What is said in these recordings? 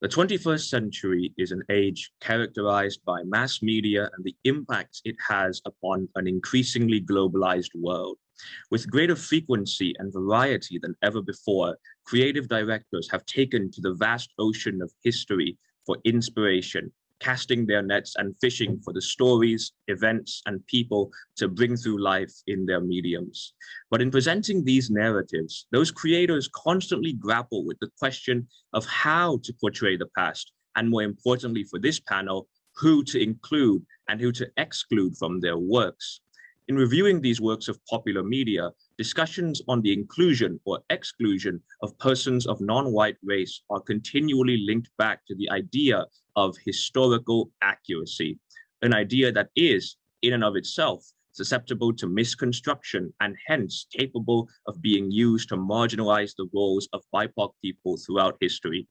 The 21st century is an age characterized by mass media and the impact it has upon an increasingly globalized world. With greater frequency and variety than ever before, creative directors have taken to the vast ocean of history for inspiration, casting their nets and fishing for the stories, events, and people to bring through life in their mediums. But in presenting these narratives, those creators constantly grapple with the question of how to portray the past, and more importantly for this panel, who to include and who to exclude from their works. In reviewing these works of popular media, discussions on the inclusion or exclusion of persons of non-white race are continually linked back to the idea of historical accuracy, an idea that is, in and of itself, susceptible to misconstruction and hence capable of being used to marginalize the roles of BIPOC people throughout history.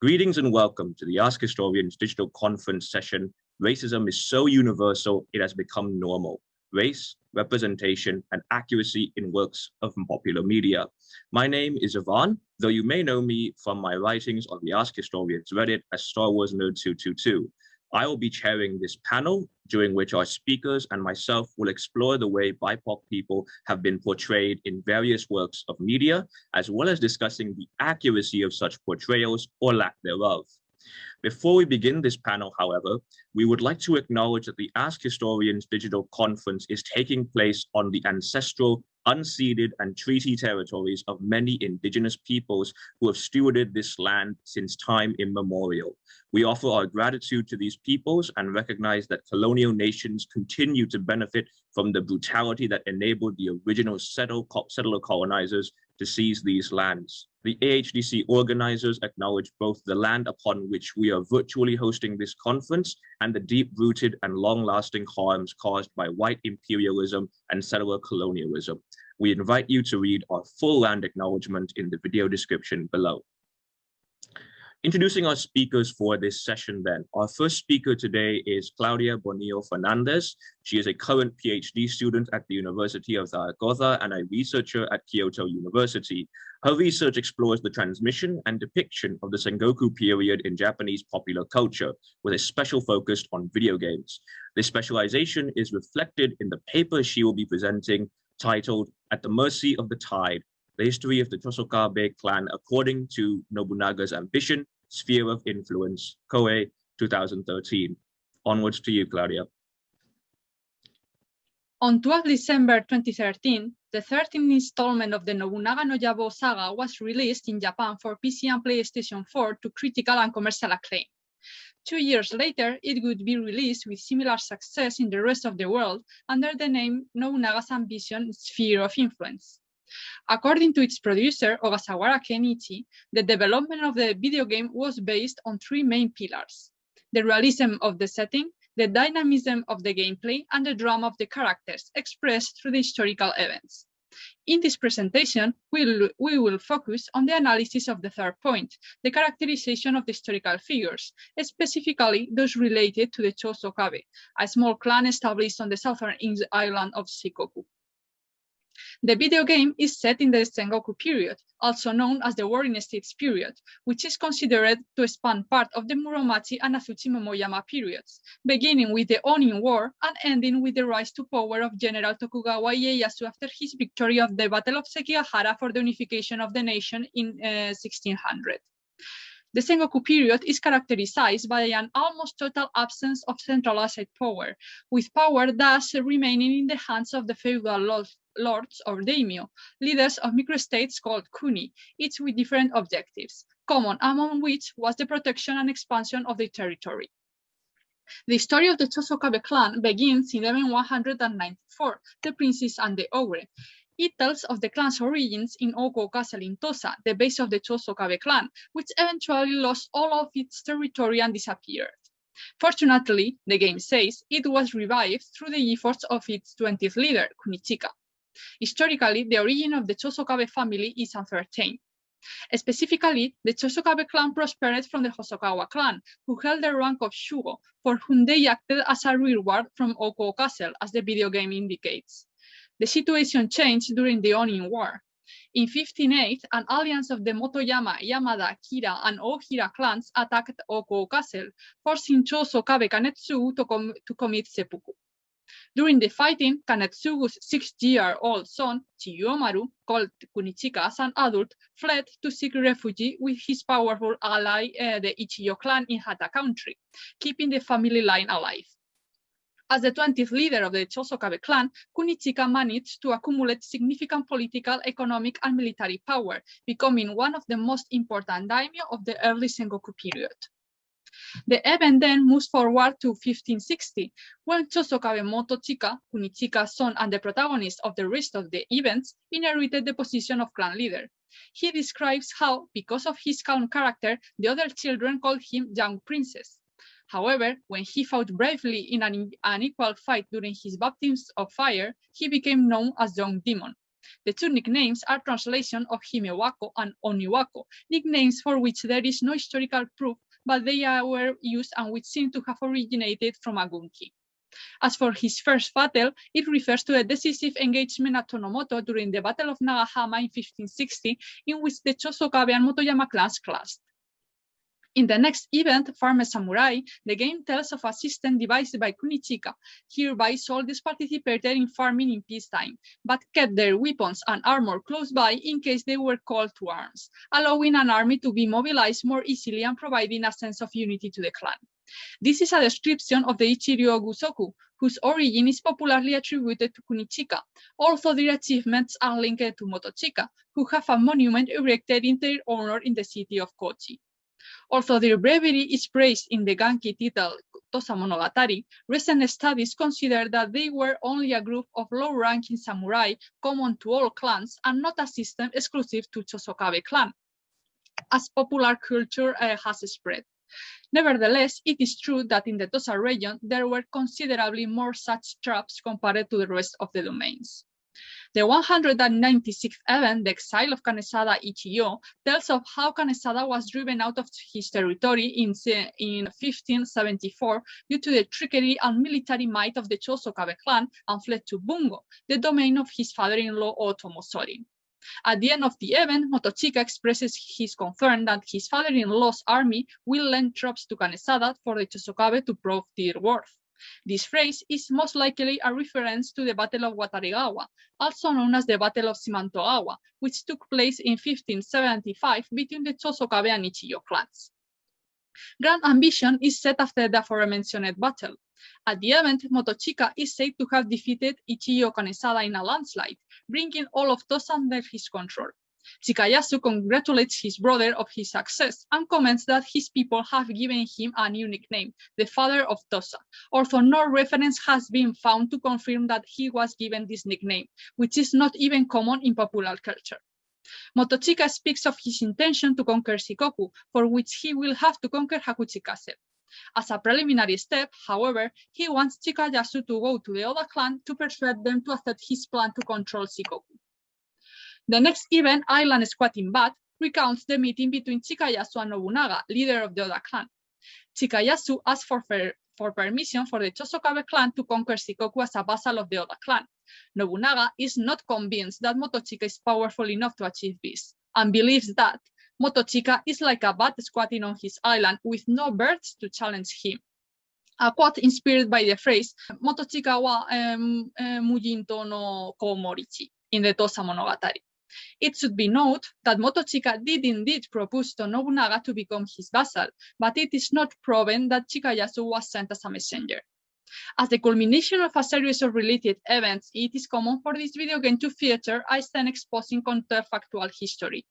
Greetings and welcome to the Ask Historians digital conference session. Racism is so universal, it has become normal race, representation, and accuracy in works of popular media. My name is Ivan, though you may know me from my writings on the Ask Historians Reddit as Star Wars Nerd 222. I will be chairing this panel, during which our speakers and myself will explore the way BIPOC people have been portrayed in various works of media, as well as discussing the accuracy of such portrayals or lack thereof. Before we begin this panel, however, we would like to acknowledge that the Ask Historians digital conference is taking place on the ancestral, unceded and treaty territories of many indigenous peoples who have stewarded this land since time immemorial. We offer our gratitude to these peoples and recognize that colonial nations continue to benefit from the brutality that enabled the original settler colonizers to seize these lands. The AHDC organizers acknowledge both the land upon which we are virtually hosting this conference and the deep-rooted and long-lasting harms caused by white imperialism and settler colonialism. We invite you to read our full land acknowledgement in the video description below. Introducing our speakers for this session then. Our first speaker today is Claudia Bonillo Fernandez. She is a current PhD student at the University of Zaragoza and a researcher at Kyoto University. Her research explores the transmission and depiction of the Sengoku period in Japanese popular culture, with a special focus on video games. This specialization is reflected in the paper she will be presenting titled At the Mercy of the Tide, the history of the Chosokabe clan according to Nobunaga's ambition, sphere of influence, Koei 2013. Onwards to you, Claudia. On 12 December 2013, the 13th installment of the Nobunaga no Yabo saga was released in Japan for PC and PlayStation 4 to critical and commercial acclaim. Two years later, it would be released with similar success in the rest of the world under the name Nobunaga's Ambition Sphere of Influence. According to its producer, Ogasawara Kenichi, the development of the video game was based on three main pillars. The realism of the setting, the dynamism of the gameplay, and the drama of the characters expressed through the historical events. In this presentation, we'll, we will focus on the analysis of the third point, the characterization of the historical figures, specifically those related to the Chosokabe, a small clan established on the southern island of Shikoku. The video game is set in the Sengoku period, also known as the Warring States period, which is considered to span part of the Muromachi and Azuchi Momoyama periods, beginning with the Onin War and ending with the rise to power of General Tokugawa Ieyasu after his victory of the Battle of Sekigahara for the unification of the nation in uh, 1600. The Sengoku period is characterized by an almost total absence of centralized power, with power thus remaining in the hands of the feudal lords or daimyo, leaders of microstates called kuni, each with different objectives, common among which was the protection and expansion of the territory. The story of the Chosokabe clan begins in 1194, the princess and the ogre, it tells of the clan's origins in Oko Castle in Tosa, the base of the Chosokabe clan, which eventually lost all of its territory and disappeared. Fortunately, the game says, it was revived through the efforts of its 20th leader, Kunichika. Historically, the origin of the Chosokabe family is uncertain. Specifically, the Chosokabe clan prospered from the Hosokawa clan, who held the rank of Shugo, for whom they acted as a reward from Oko Castle, as the video game indicates. The situation changed during the Onin War. In 1508, an alliance of the Motoyama, Yamada, Kira, and Ohira clans attacked Oko Castle, forcing Chosokabe Kanetsugu to, com to commit seppuku. During the fighting, Kanetsugu's six-year-old son, Chiyomaru, called Kunichika as an adult, fled to seek refuge with his powerful ally, uh, the Ichiyo clan in Hata country, keeping the family line alive. As the 20th leader of the Chosokabe clan, Kunichika managed to accumulate significant political, economic, and military power, becoming one of the most important daimyo of the early Sengoku period. The event then moves forward to 1560, when Chosokabe Motochika, Kunichika's son and the protagonist of the rest of the events, inherited the position of clan leader. He describes how, because of his calm character, the other children called him young princess. However, when he fought bravely in an unequal fight during his baptism of fire, he became known as Young Demon. The two nicknames are translation of Himewako and Oniwako, nicknames for which there is no historical proof, but they were used and which seem to have originated from a gunki. As for his first battle, it refers to a decisive engagement at Tonomoto during the Battle of Nagahama in 1560, in which the Chosokabe and Motoyama clans clashed. In the next event, Farmer Samurai, the game tells of a system devised by Kunichika. Hereby soldiers participated in farming in peacetime, but kept their weapons and armor close by in case they were called to arms, allowing an army to be mobilized more easily and providing a sense of unity to the clan. This is a description of the Ichiryo Gusoku, whose origin is popularly attributed to Kunichika, although their achievements are linked to Motochika, who have a monument erected in their honor in the city of Kochi. Although their bravery is praised in the gunki title Tosa Monogatari, recent studies consider that they were only a group of low-ranking samurai common to all clans and not a system exclusive to Chosokabe clan, as popular culture uh, has spread. Nevertheless, it is true that in the Tosa region, there were considerably more such traps compared to the rest of the domains. The 196th event, the exile of Kanesada Ichiyo, tells of how Kanesada was driven out of his territory in, in 1574 due to the trickery and military might of the Chosokabe clan and fled to Bungo, the domain of his father-in-law Otomo Otomosori. At the end of the event, Motochika expresses his concern that his father-in-law's army will lend troops to Kanesada for the Chosokabe to prove their worth. This phrase is most likely a reference to the Battle of Wataregawa, also known as the Battle of Shimantogawa, which took place in 1575 between the Chosokabe and Ichiyo clans. Grand Ambition is set after the aforementioned battle. At the event, Motochika is said to have defeated Ichiyo Kanesada in a landslide, bringing all of Tosa under his control. Chikayasu congratulates his brother of his success and comments that his people have given him a new nickname, the father of Tosa, although no reference has been found to confirm that he was given this nickname, which is not even common in popular culture. Motochika speaks of his intention to conquer Shikoku, for which he will have to conquer Hakuchi Castle. As a preliminary step, however, he wants Chikayasu to go to the Oda clan to persuade them to accept his plan to control Shikoku. The next event, Island Squatting Bat, recounts the meeting between Chikayasu and Nobunaga, leader of the Oda clan. Chikayasu asked for, for permission for the Chosokabe clan to conquer Shikoku as a vassal of the Oda clan. Nobunaga is not convinced that Motochika is powerful enough to achieve this, and believes that Motochika is like a bat squatting on his island with no birds to challenge him. A quote inspired by the phrase, Motochika wa um, uh, Mujinto no Komorichi in the Tosa Monogatari. It should be noted that Motochika did indeed propose to Nobunaga to become his vassal, but it is not proven that Chikayasu was sent as a messenger. As the culmination of a series of related events, it is common for this video game to feature a scene exposing counterfactual history.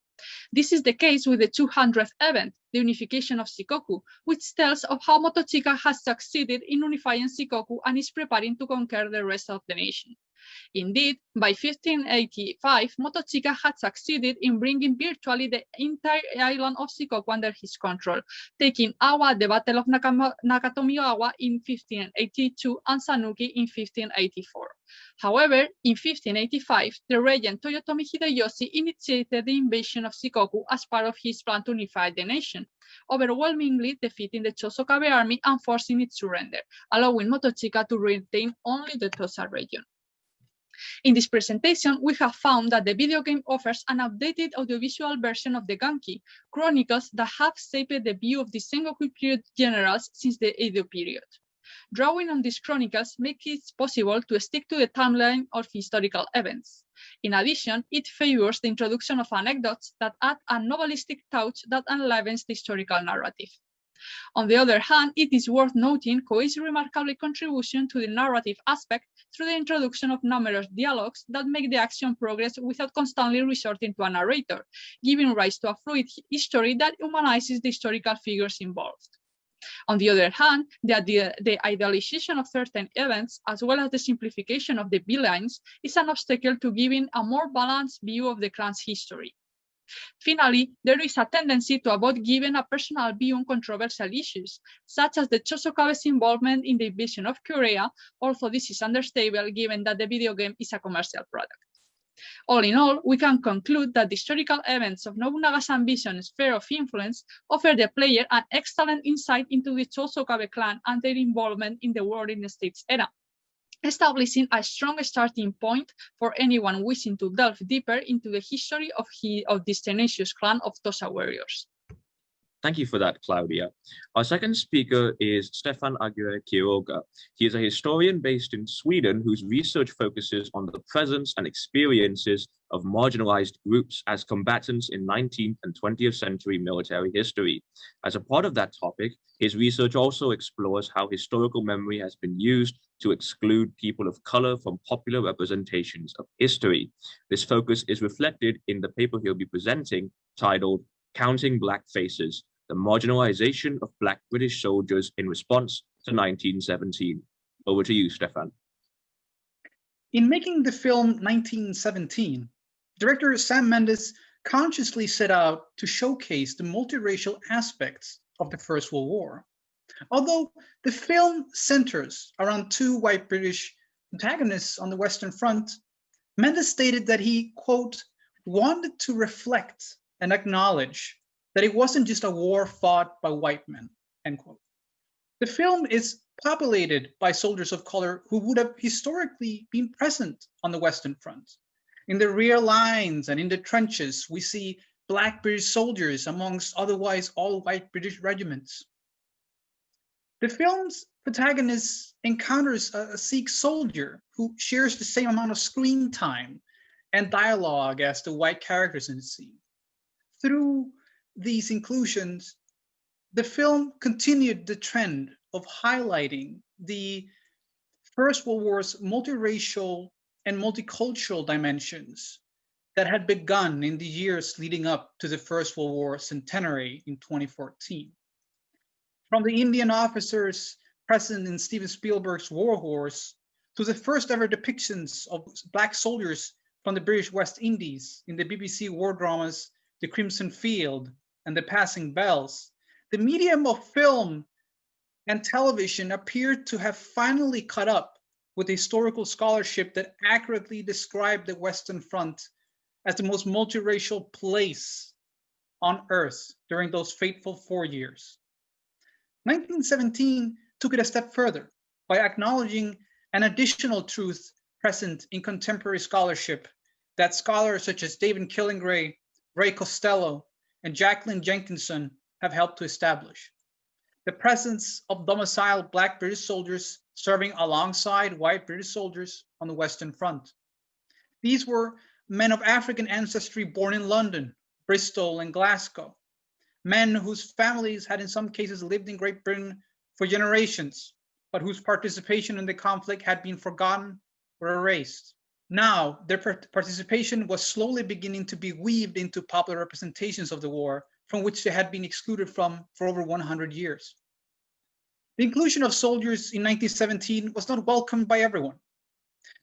This is the case with the 200th event, the unification of Shikoku, which tells of how Motochika has succeeded in unifying Shikoku and is preparing to conquer the rest of the nation. Indeed, by 1585, Motochika had succeeded in bringing virtually the entire island of Shikoku under his control, taking Awa at the Battle of Nakatomigawa in 1582 and Sanuki in 1584. However, in 1585, the regent Toyotomi Hideyoshi initiated the invasion of Shikoku as part of his plan to unify the nation, overwhelmingly defeating the Chosokabe army and forcing its surrender, allowing Motochika to retain only the Tosa region. In this presentation, we have found that the video game offers an updated audiovisual version of the gunki chronicles that have shaped the view of the Sengoku period generals since the Edo period. Drawing on these chronicles makes it possible to stick to the timeline of historical events. In addition, it favors the introduction of anecdotes that add a novelistic touch that enlivens the historical narrative. On the other hand, it is worth noting Koei's remarkable contribution to the narrative aspect through the introduction of numerous dialogues that make the action progress without constantly resorting to a narrator, giving rise to a fluid history that humanizes the historical figures involved. On the other hand, the, the, idealization of certain events, as well as the simplification of the villains, is an obstacle to giving a more balanced view of the clan's history. Finally, there is a tendency to avoid giving a personal view on controversial issues, such as the Chosokabe's involvement in the invasion of Korea, although this is understandable given that the video game is a commercial product. All in all, we can conclude that the historical events of Nobunaga's ambition sphere of influence offer the player an excellent insight into the Chosokabe clan and their involvement in the Warring States era, establishing a strong starting point for anyone wishing to delve deeper into the history of, he, of this tenacious clan of Tosa warriors. Thank you for that, Claudia. Our second speaker is Stefan Aguirre Quiroga. He is a historian based in Sweden whose research focuses on the presence and experiences of marginalized groups as combatants in 19th and 20th century military history. As a part of that topic, his research also explores how historical memory has been used to exclude people of color from popular representations of history. This focus is reflected in the paper he'll be presenting titled Counting Black Faces, the marginalization of Black British soldiers in response to 1917. Over to you, Stefan. In making the film 1917, director Sam Mendes consciously set out to showcase the multiracial aspects of the First World War. Although the film centers around two white British protagonists on the Western Front, Mendes stated that he, quote, wanted to reflect and acknowledge that it wasn't just a war fought by white men, end quote. The film is populated by soldiers of color who would have historically been present on the Western Front. In the rear lines and in the trenches, we see Black British soldiers amongst otherwise all white British regiments. The film's protagonist encounters a, a Sikh soldier who shares the same amount of screen time and dialogue as the white characters in the scene. Through these inclusions, the film continued the trend of highlighting the First World War's multiracial and multicultural dimensions that had begun in the years leading up to the First World War centenary in 2014 from the Indian officers present in Steven Spielberg's War Horse to the first ever depictions of Black soldiers from the British West Indies in the BBC war dramas The Crimson Field and The Passing Bells, the medium of film and television appeared to have finally caught up with historical scholarship that accurately described the Western Front as the most multiracial place on earth during those fateful four years. 1917 took it a step further by acknowledging an additional truth present in contemporary scholarship that scholars such as David Killingray, Ray Costello, and Jacqueline Jenkinson have helped to establish. The presence of domiciled Black British soldiers serving alongside white British soldiers on the Western Front. These were men of African ancestry born in London, Bristol, and Glasgow, men whose families had in some cases lived in Great Britain for generations, but whose participation in the conflict had been forgotten or erased. Now, their participation was slowly beginning to be weaved into popular representations of the war from which they had been excluded from for over 100 years. The inclusion of soldiers in 1917 was not welcomed by everyone.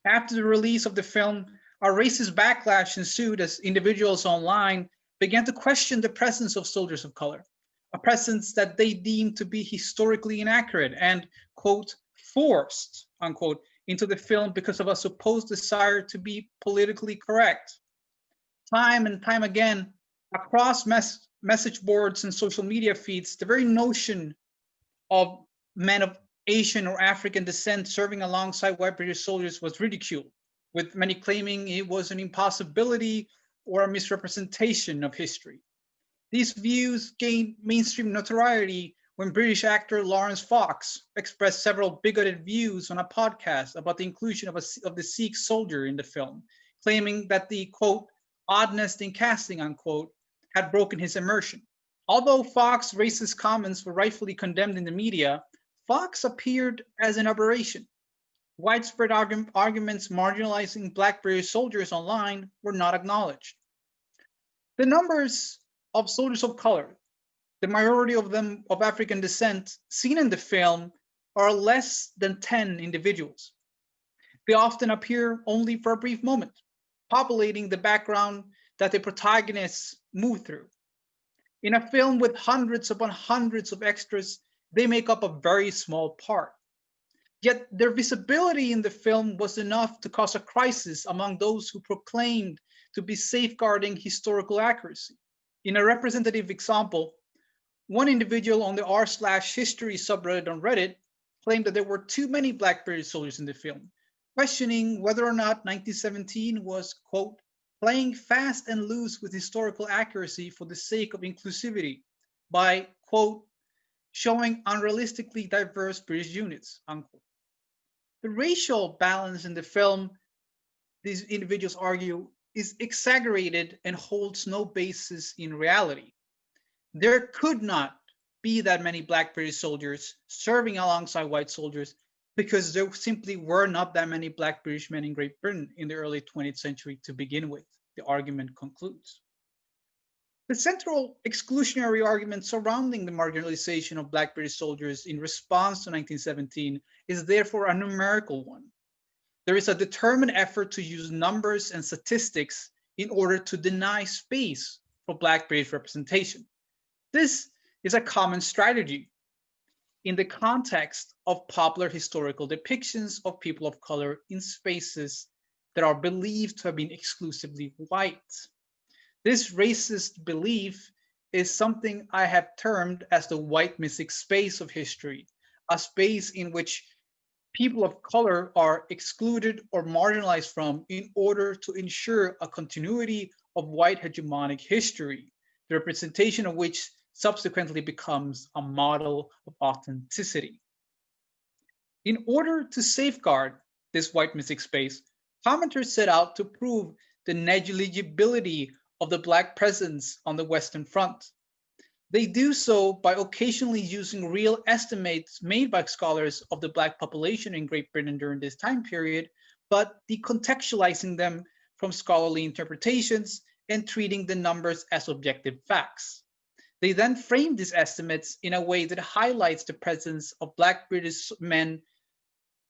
After the release of the film, a racist backlash ensued as individuals online began to question the presence of soldiers of color, a presence that they deemed to be historically inaccurate and, quote, forced, unquote, into the film because of a supposed desire to be politically correct. Time and time again, across mes message boards and social media feeds, the very notion of men of Asian or African descent serving alongside white British soldiers was ridiculed with many claiming it was an impossibility or a misrepresentation of history. These views gained mainstream notoriety when British actor Laurence Fox expressed several bigoted views on a podcast about the inclusion of, a, of the Sikh soldier in the film, claiming that the quote, oddness in casting, unquote, had broken his immersion. Although Fox's racist comments were rightfully condemned in the media, Fox appeared as an aberration. Widespread argu arguments marginalizing Black British soldiers online were not acknowledged. The numbers of soldiers of color the majority of them of African descent seen in the film are less than 10 individuals. They often appear only for a brief moment, populating the background that the protagonists move through. In a film with hundreds upon hundreds of extras, they make up a very small part. Yet their visibility in the film was enough to cause a crisis among those who proclaimed to be safeguarding historical accuracy. In a representative example, one individual on the r slash history subreddit on Reddit claimed that there were too many Black British soldiers in the film, questioning whether or not 1917 was, quote, playing fast and loose with historical accuracy for the sake of inclusivity by, quote, showing unrealistically diverse British units, unquote. The racial balance in the film, these individuals argue, is exaggerated and holds no basis in reality there could not be that many black British soldiers serving alongside white soldiers because there simply were not that many black British men in Great Britain in the early 20th century to begin with, the argument concludes. The central exclusionary argument surrounding the marginalization of black British soldiers in response to 1917 is therefore a numerical one. There is a determined effort to use numbers and statistics in order to deny space for black British representation. This is a common strategy in the context of popular historical depictions of people of color in spaces that are believed to have been exclusively white. This racist belief is something I have termed as the white mythic space of history, a space in which people of color are excluded or marginalized from in order to ensure a continuity of white hegemonic history, the representation of which subsequently becomes a model of authenticity. In order to safeguard this white mythic space, commenters set out to prove the negligibility of the Black presence on the Western Front. They do so by occasionally using real estimates made by scholars of the Black population in Great Britain during this time period, but decontextualizing them from scholarly interpretations and treating the numbers as objective facts. They then frame these estimates in a way that highlights the presence of Black British men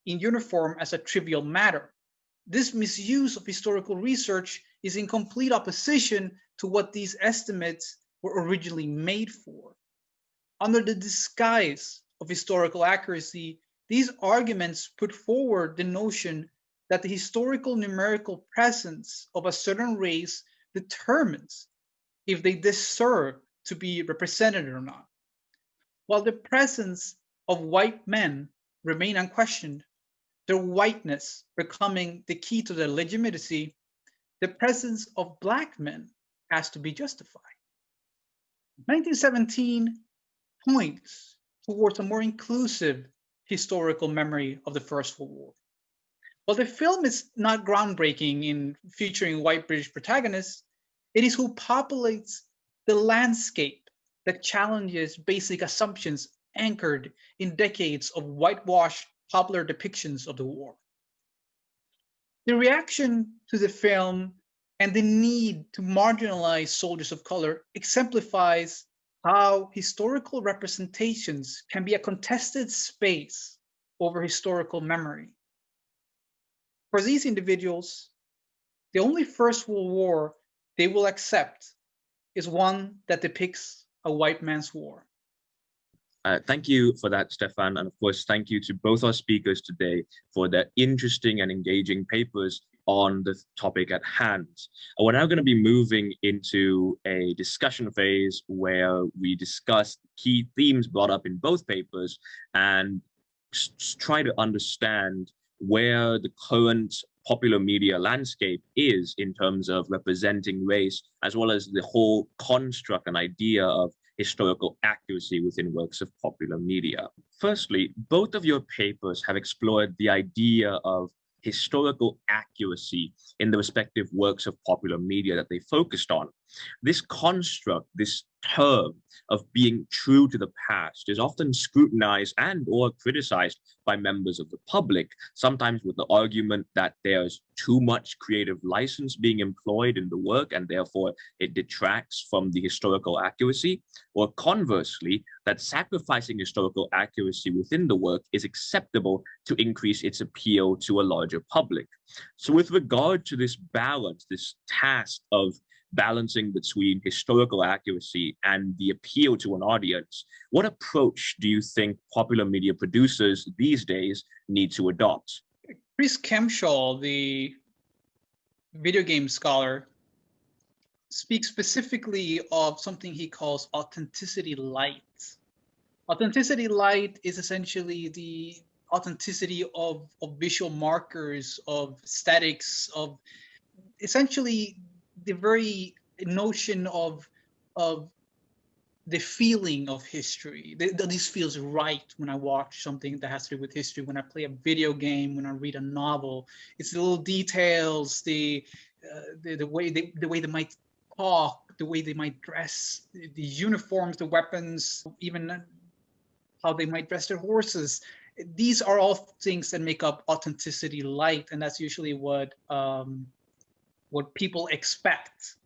in uniform as a trivial matter. This misuse of historical research is in complete opposition to what these estimates were originally made for. Under the disguise of historical accuracy, these arguments put forward the notion that the historical numerical presence of a certain race determines if they deserve to be represented or not. While the presence of white men remain unquestioned, their whiteness becoming the key to their legitimacy, the presence of black men has to be justified. 1917 points towards a more inclusive historical memory of the First World War. While the film is not groundbreaking in featuring white British protagonists, it is who populates the landscape that challenges basic assumptions anchored in decades of whitewashed popular depictions of the war. The reaction to the film and the need to marginalize soldiers of color exemplifies how historical representations can be a contested space over historical memory. For these individuals, the only First World War they will accept is one that depicts a white man's war. Uh, thank you for that, Stefan. And of course, thank you to both our speakers today for their interesting and engaging papers on the topic at hand. we're now going to be moving into a discussion phase where we discuss key themes brought up in both papers and try to understand where the current popular media landscape is in terms of representing race, as well as the whole construct and idea of historical accuracy within works of popular media. Firstly, both of your papers have explored the idea of historical accuracy in the respective works of popular media that they focused on. This construct, this term of being true to the past is often scrutinized and or criticized by members of the public, sometimes with the argument that there's too much creative license being employed in the work and therefore it detracts from the historical accuracy, or conversely, that sacrificing historical accuracy within the work is acceptable to increase its appeal to a larger public. So with regard to this balance, this task of balancing between historical accuracy and the appeal to an audience, what approach do you think popular media producers these days need to adopt? Chris Kempshall, the video game scholar, speaks specifically of something he calls authenticity light. Authenticity light is essentially the authenticity of, of visual markers, of aesthetics, of essentially the very notion of of the feeling of history. This feels right when I watch something that has to do with history. When I play a video game, when I read a novel, it's the little details, the uh, the, the way they the way they might talk, the way they might dress, the, the uniforms, the weapons, even how they might dress their horses. These are all things that make up authenticity light, and that's usually what um, what people expect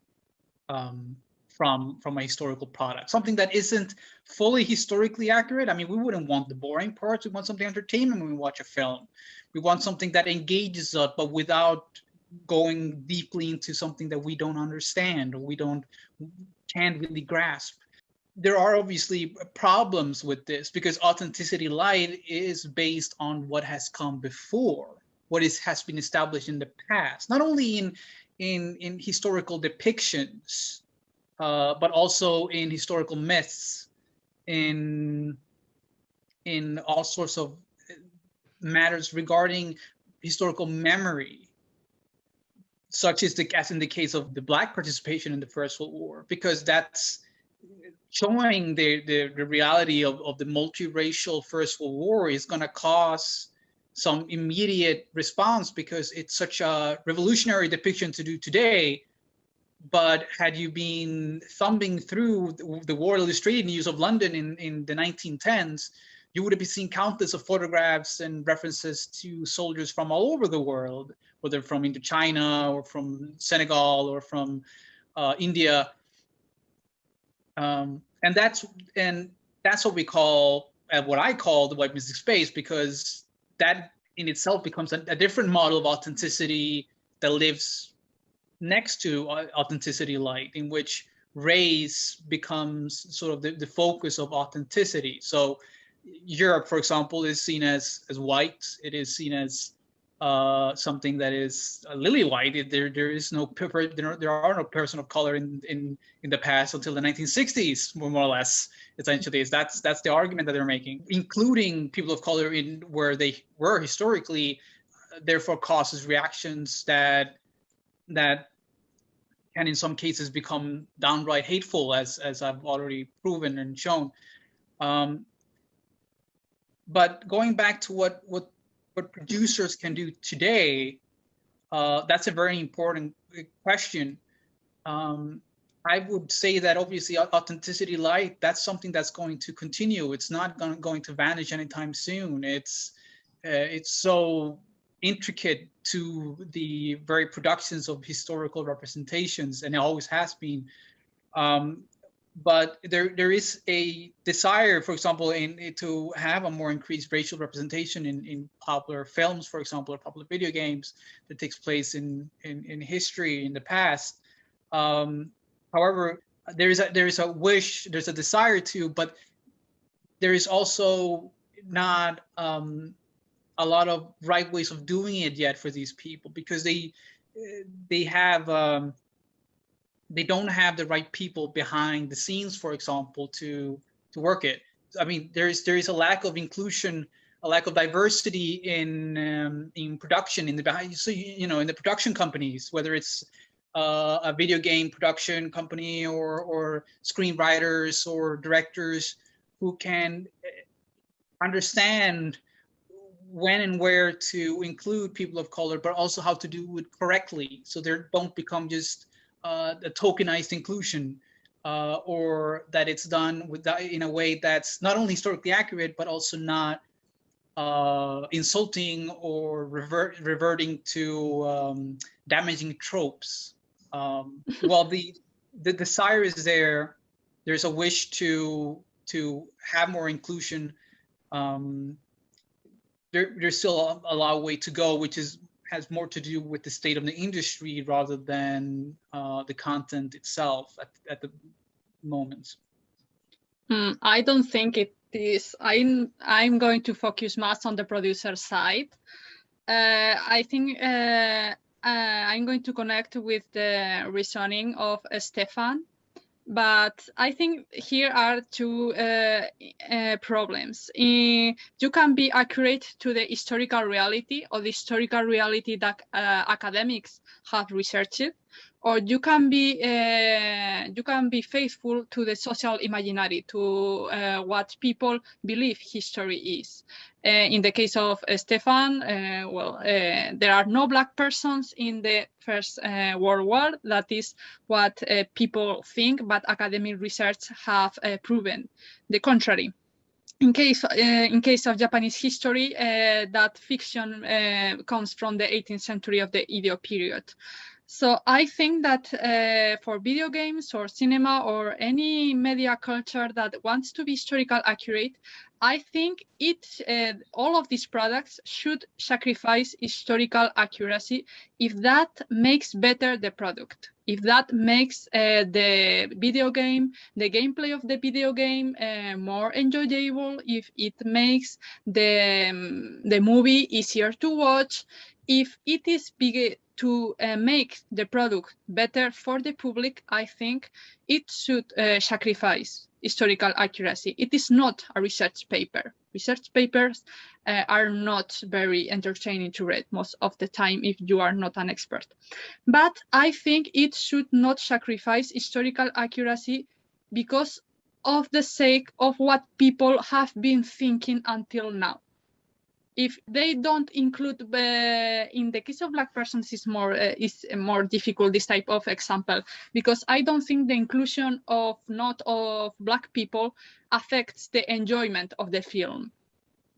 um, from from a historical product. Something that isn't fully historically accurate. I mean, we wouldn't want the boring parts. We want something entertainment when we watch a film. We want something that engages us, but without going deeply into something that we don't understand or we don't can't really grasp. There are obviously problems with this because authenticity light is based on what has come before, what is has been established in the past, not only in in in historical depictions, uh, but also in historical myths, in in all sorts of matters regarding historical memory, such as the as in the case of the black participation in the First World War, because that's showing the, the, the reality of, of the multiracial First World War is going to cause some immediate response because it's such a revolutionary depiction to do today. But had you been thumbing through the War Illustrated News of London in, in the 1910s, you would have seen countless of photographs and references to soldiers from all over the world, whether from Indochina or from Senegal or from uh, India. Um, and that's and that's what we call uh, what I call the white mythic space because that in itself becomes a, a different model of authenticity that lives next to authenticity light in which race becomes sort of the, the focus of authenticity. So europe for example is seen as as white. It is seen as uh, something that is lily white. There, there is no there, there are no person of color in, in in the past until the 1960s, more or less. Essentially, is that's that's the argument that they're making, including people of color in where they were historically, therefore causes reactions that that can in some cases become downright hateful, as as I've already proven and shown. Um, but going back to what what what producers can do today, uh, that's a very important question. Um, I would say that obviously authenticity light, that's something that's going to continue. It's not going, going to vanish anytime soon. It's uh, it's so intricate to the very productions of historical representations, and it always has been. Um, but there there is a desire, for example, in to have a more increased racial representation in, in popular films, for example, or popular video games that takes place in in, in history in the past. Um, however, there is a there is a wish, there's a desire to, but there is also not um, a lot of right ways of doing it yet for these people because they they have um, they don't have the right people behind the scenes, for example, to to work it. I mean, there is there is a lack of inclusion a lack of diversity in um, in production in the so you know in the production companies, whether it's uh, a video game production company or or screenwriters or directors who can eh, understand when and where to include people of color, but also how to do it correctly, so they don't become just uh, a tokenized inclusion, uh, or that it's done with that in a way that's not only historically accurate, but also not uh, insulting or revert, reverting to um, damaging tropes. Um, while the the desire is there, there's a wish to to have more inclusion. Um, there, there's still a, a long way to go, which is has more to do with the state of the industry rather than uh, the content itself at, at the moment. Mm, I don't think it is. I'm I'm going to focus much on the producer side. Uh, I think uh, uh I'm going to connect with the reasoning of Stefan but I think here are two uh, uh, problems. Uh, you can be accurate to the historical reality or the historical reality that uh, academics have researched, or you can be uh, you can be faithful to the social imaginary, to uh, what people believe history is. Uh, in the case of Stefan, uh, well, uh, there are no black persons in the First World War. That is what people think, but academic research have proven the contrary in case uh, in case of Japanese history, uh, that fiction uh, comes from the 18th century of the Edo period. So I think that uh, for video games or cinema or any media culture that wants to be historical accurate, I think it uh, all of these products should sacrifice historical accuracy if that makes better the product. If that makes uh, the video game, the gameplay of the video game uh, more enjoyable, if it makes the um, the movie easier to watch, if it is big to uh, make the product better for the public, I think it should uh, sacrifice historical accuracy. It is not a research paper. Research papers uh, are not very entertaining to read most of the time if you are not an expert. But I think it should not sacrifice historical accuracy because of the sake of what people have been thinking until now if they don't include uh, in the case of black persons is more uh, is more difficult this type of example because i don't think the inclusion of not of black people affects the enjoyment of the film.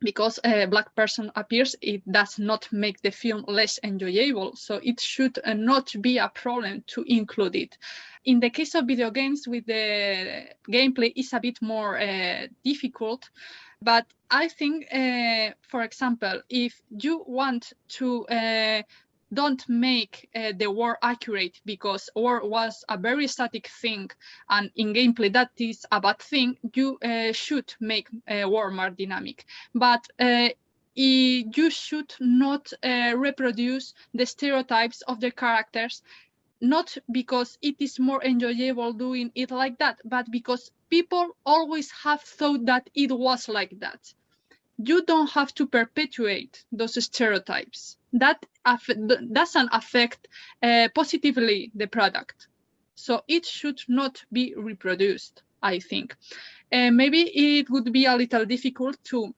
Because a black person appears it does not make the film less enjoyable so it should uh, not be a problem to include it. In the case of video games with the gameplay is a bit more uh, difficult but I think, uh, for example, if you want to uh, don't make uh, the war accurate because war was a very static thing and in gameplay that is a bad thing, you uh, should make uh, war more dynamic. But uh, you should not reproduce the stereotypes of the characters not because it is more enjoyable doing it like that, but because people always have thought that it was like that. You don't have to perpetuate those stereotypes. That doesn't affect uh, positively the product. So it should not be reproduced, I think. Uh, maybe it would be a little difficult to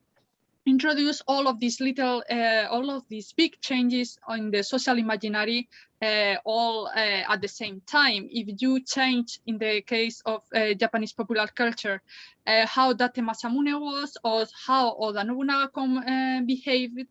introduce all of these little, uh, all of these big changes on the social imaginary uh, all uh, at the same time. If you change, in the case of uh, Japanese popular culture, uh, how Date Masamune was or how Oda Nobunaga uh, behaved,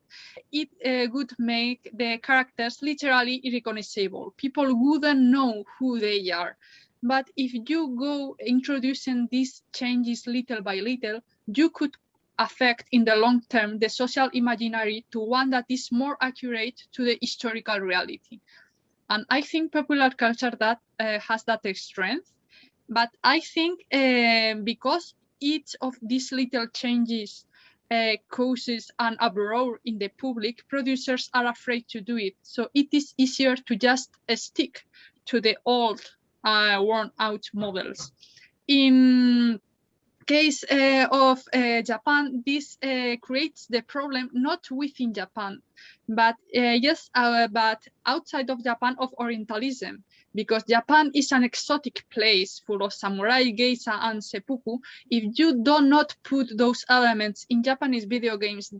it would make the characters literally irrecognizable. People wouldn't know who they are. But if you go introducing these changes little by little, you could affect in the long term the social imaginary to one that is more accurate to the historical reality. And I think popular culture that uh, has that strength. But I think uh, because each of these little changes uh, causes an uproar in the public, producers are afraid to do it. So it is easier to just stick to the old, uh, worn out models. In case uh, of uh, Japan, this uh, creates the problem not within Japan, but uh, yes, uh, but outside of Japan of Orientalism, because Japan is an exotic place full of samurai, geisha, and seppuku. If you do not put those elements in Japanese video games,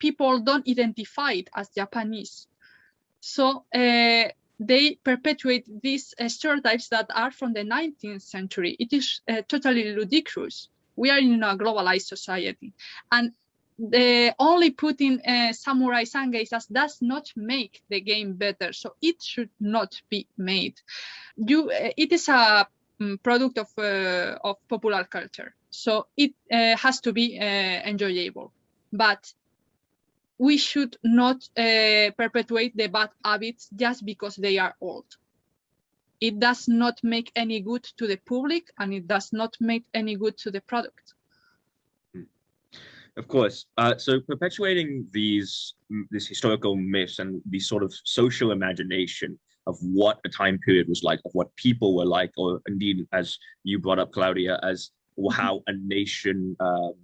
people don't identify it as Japanese. So uh, they perpetuate these uh, stereotypes that are from the 19th century. It is uh, totally ludicrous. We are in a globalized society. And the only putting uh, samurai sangeisas does not make the game better. So it should not be made. You, uh, it is a um, product of, uh, of popular culture. So it uh, has to be enjoyable. But we should not uh, perpetuate the bad habits just because they are old. It does not make any good to the public and it does not make any good to the product. Of course. Uh, so perpetuating these this historical myths and the sort of social imagination of what a time period was like, of what people were like, or indeed, as you brought up, Claudia, as mm-hmm. how a nation um,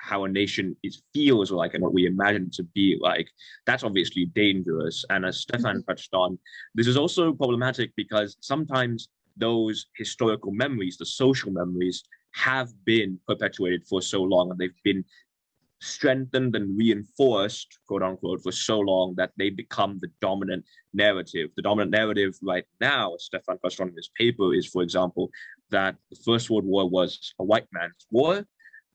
how a nation is feels like and what we imagine it to be like, that's obviously dangerous. And as Stefan mm-hmm. touched on, this is also problematic because sometimes those historical memories, the social memories, have been perpetuated for so long and they've been strengthened and reinforced, quote unquote, for so long that they become the dominant narrative. The dominant narrative right now, Stefan touched on in his paper, is, for example, that the First World War was a white man's war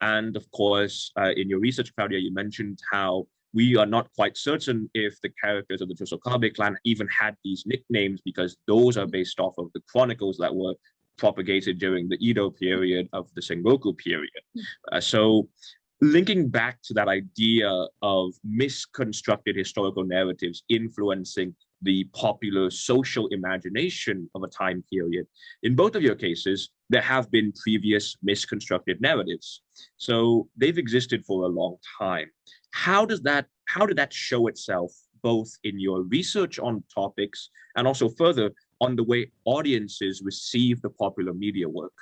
and of course, uh, in your research, Claudia, you mentioned how we are not quite certain if the characters of the Chosokabe clan even had these nicknames because those are based off of the chronicles that were propagated during the Edo period of the Sengoku period. Uh, so linking back to that idea of misconstructed historical narratives influencing the popular social imagination of a time period. In both of your cases, there have been previous misconstructed narratives. So they've existed for a long time. How does that, how did that show itself both in your research on topics and also further on the way audiences receive the popular media work?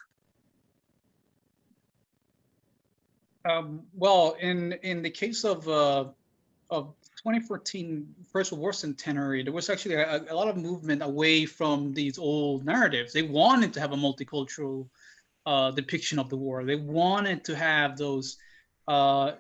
Um, well, in in the case of uh, of 2014 First World War centenary, there was actually a, a, lot of movement away from these old narratives. They wanted to have a multicultural uh, depiction of the war. They wanted to have those uh,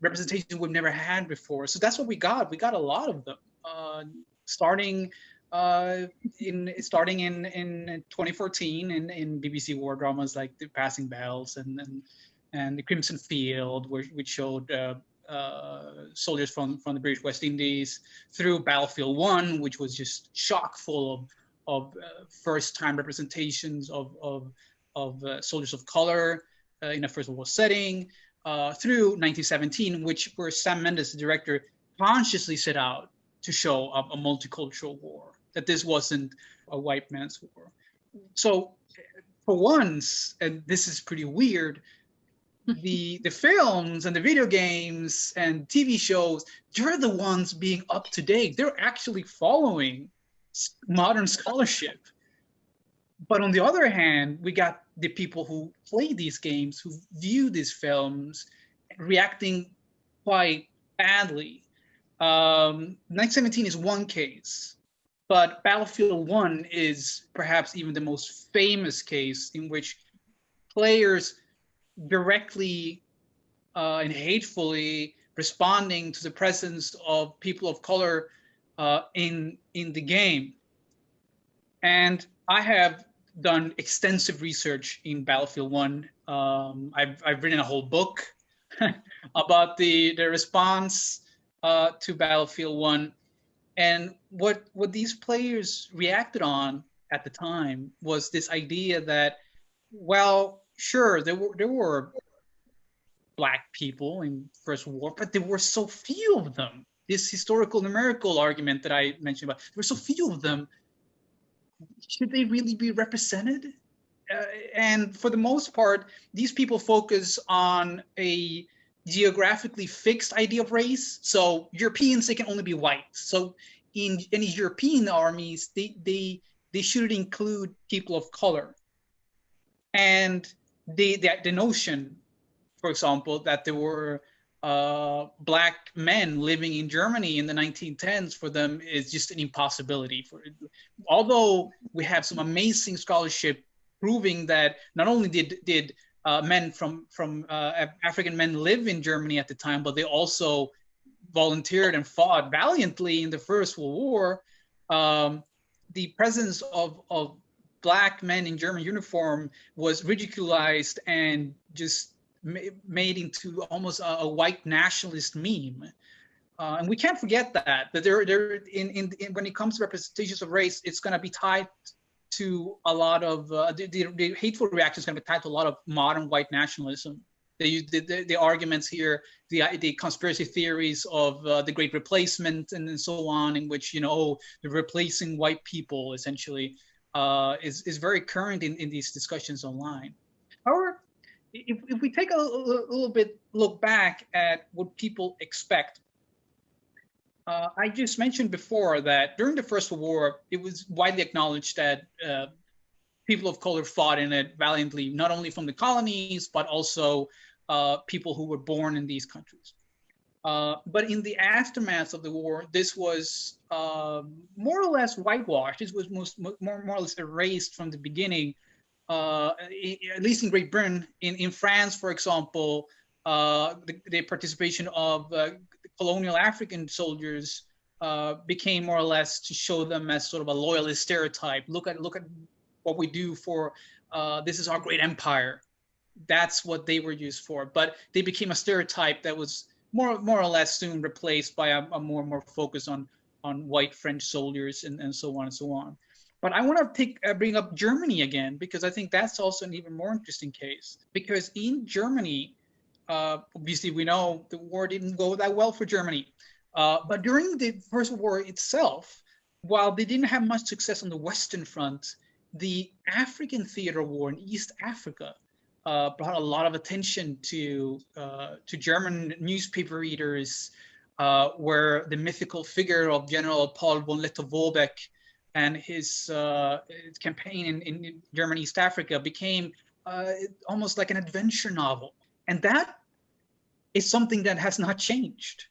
representations we've never had before. So that's what we got. We got a lot of them, uh, starting uh, in starting in in 2014 in, in BBC war dramas like The Passing Bells and and, and The Crimson Field, which, which showed uh, soldiers from, from the British West Indies through Battlefield One, which was just chock full of, of uh, first time representations of, of, of uh, soldiers of color uh, in a First World War setting, uh, through 1917, which where Sam Mendes, the director, consciously set out to show a, a multicultural war, that this wasn't a white man's war. So for once, and this is pretty weird, the the films and the video games and TV shows, they're the ones being up to date. They're actually following modern scholarship. But on the other hand, we got the people who play these games, who view these films, reacting quite badly. Um, 1917 is one case, but Battlefield 1 is perhaps even the most famous case in which players directly uh, and hatefully responding to the presence of people of color uh, in in the game. And I have done extensive research in Battlefield One. Um, I've I've written a whole book about the the response uh, to Battlefield One, and what what these players reacted on at the time was this idea that, well, sure there were there were black people in First War, but there were so few of them. This historical numerical argument that I mentioned about, there were so few of them. Should they really be represented? Uh, and for the most part, these people focus on a geographically fixed idea of race. So Europeans, they can only be white. So in any European armies, they they they should include people of color. And the, the, the notion for example, that there were uh, black men living in Germany in the 1910s for them is just an impossibility. For although we have some amazing scholarship proving that not only did did uh, men from from uh, African men live in Germany at the time, but they also volunteered and fought valiantly in the First World War. Um, the presence of of black men in German uniform was ridiculized and just made into almost a, a white nationalist meme. Uh, and we can't forget that that there, there in, in, in, when it comes to representations of race, it's going to be tied to a lot of uh, the, the, the, hateful reactions going to be tied to a lot of modern white nationalism. The, the, the arguments here, the, the conspiracy theories of uh, the Great Replacement and, and so on, in which you know oh, the replacing white people essentially uh, is is very current in, in these discussions online. However, if, if we take a, a, little bit look back at what people expect, uh, I just mentioned before that during the First World War, it was widely acknowledged that uh, people of color fought in it valiantly, not only from the colonies, but also uh, people who were born in these countries. Uh, but in the aftermath of the war, this was uh, more or less whitewashed. This was most, more, more or less erased from the beginning uh, at least in Great Britain, in, in France, for example, uh, the, the, participation of uh, colonial African soldiers became more or less to show them as sort of a loyalist stereotype. Look at look at what we do for this is our great empire. That's what they were used for. But they became a stereotype that was more more or less soon replaced by a, a more and more focus on on white French soldiers and, and so on and so on. But I want to take uh, bring up Germany again because I think that's also an even more interesting case. Because in Germany, uh, obviously we know the war didn't go that well for Germany. Uh, but during the First War itself, while they didn't have much success on the Western Front, the African theater war in East Africa uh, brought a lot of attention to uh, to German newspaper readers, uh, where the mythical figure of General Paul von Lettow-Vorbeck and his, uh, his campaign in, in, Germany, East Africa became uh, almost like an adventure novel. And that is something that has not changed.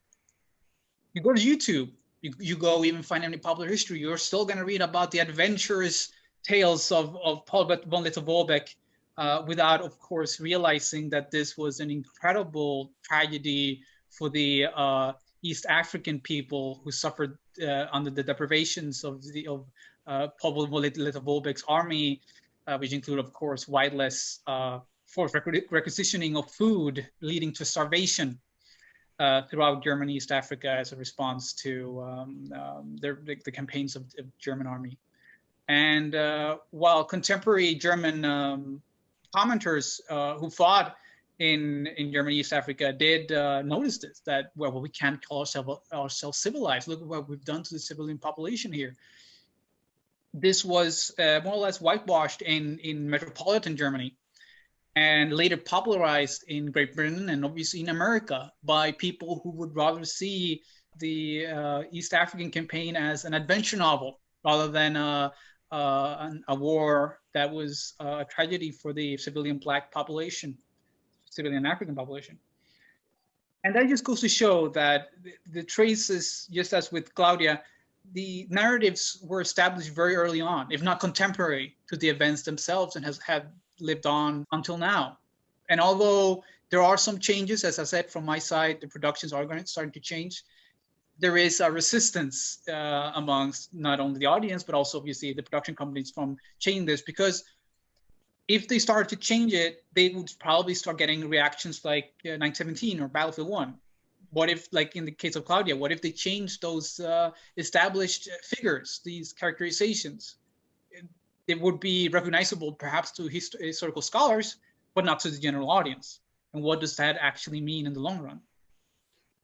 You go to YouTube, you, you go even find any popular history, you're still going to read about the adventurous tales of, of Paul von Lettow-Vorbeck uh, without, of course, realizing that this was an incredible tragedy for the uh, East African people who suffered uh, under the deprivations of the of uh, Paul Lettow-Vorbeck's army, uh, which include, of course, wideless uh, forced requisitioning of food, leading to starvation uh, throughout Germany, East Africa, as a response to um, um, their, the, the, campaigns of the German army. And uh, while contemporary German um, commenters who fought in in Germany, East Africa, did uh, notice this that well, we can't call ourselves ourselves civilized. Look at what we've done to the civilian population here. This was uh, more or less whitewashed in in metropolitan Germany, and later popularized in Great Britain and obviously in America by people who would rather see the uh, East African campaign as an adventure novel rather than a, a, a war that was uh, a tragedy for the civilian black population civilian African population. And that just goes to show that the, the traces, just as with Claudia, the narratives were established very early on, if not contemporary to the events themselves, and has have lived on until now. And although there are some changes, as I said from my side, the productions are going to starting to change. There is a resistance uh, amongst not only the audience but also obviously the production companies from changing this because if they start to change it, they would probably start getting reactions like uh, 917 or Battlefield 1. What if, like in the case of Claudia, what if they change those uh, established figures, these characterizations? It, it, would be recognizable perhaps to hist- historical scholars, but not to the general audience. And what does that actually mean in the long run?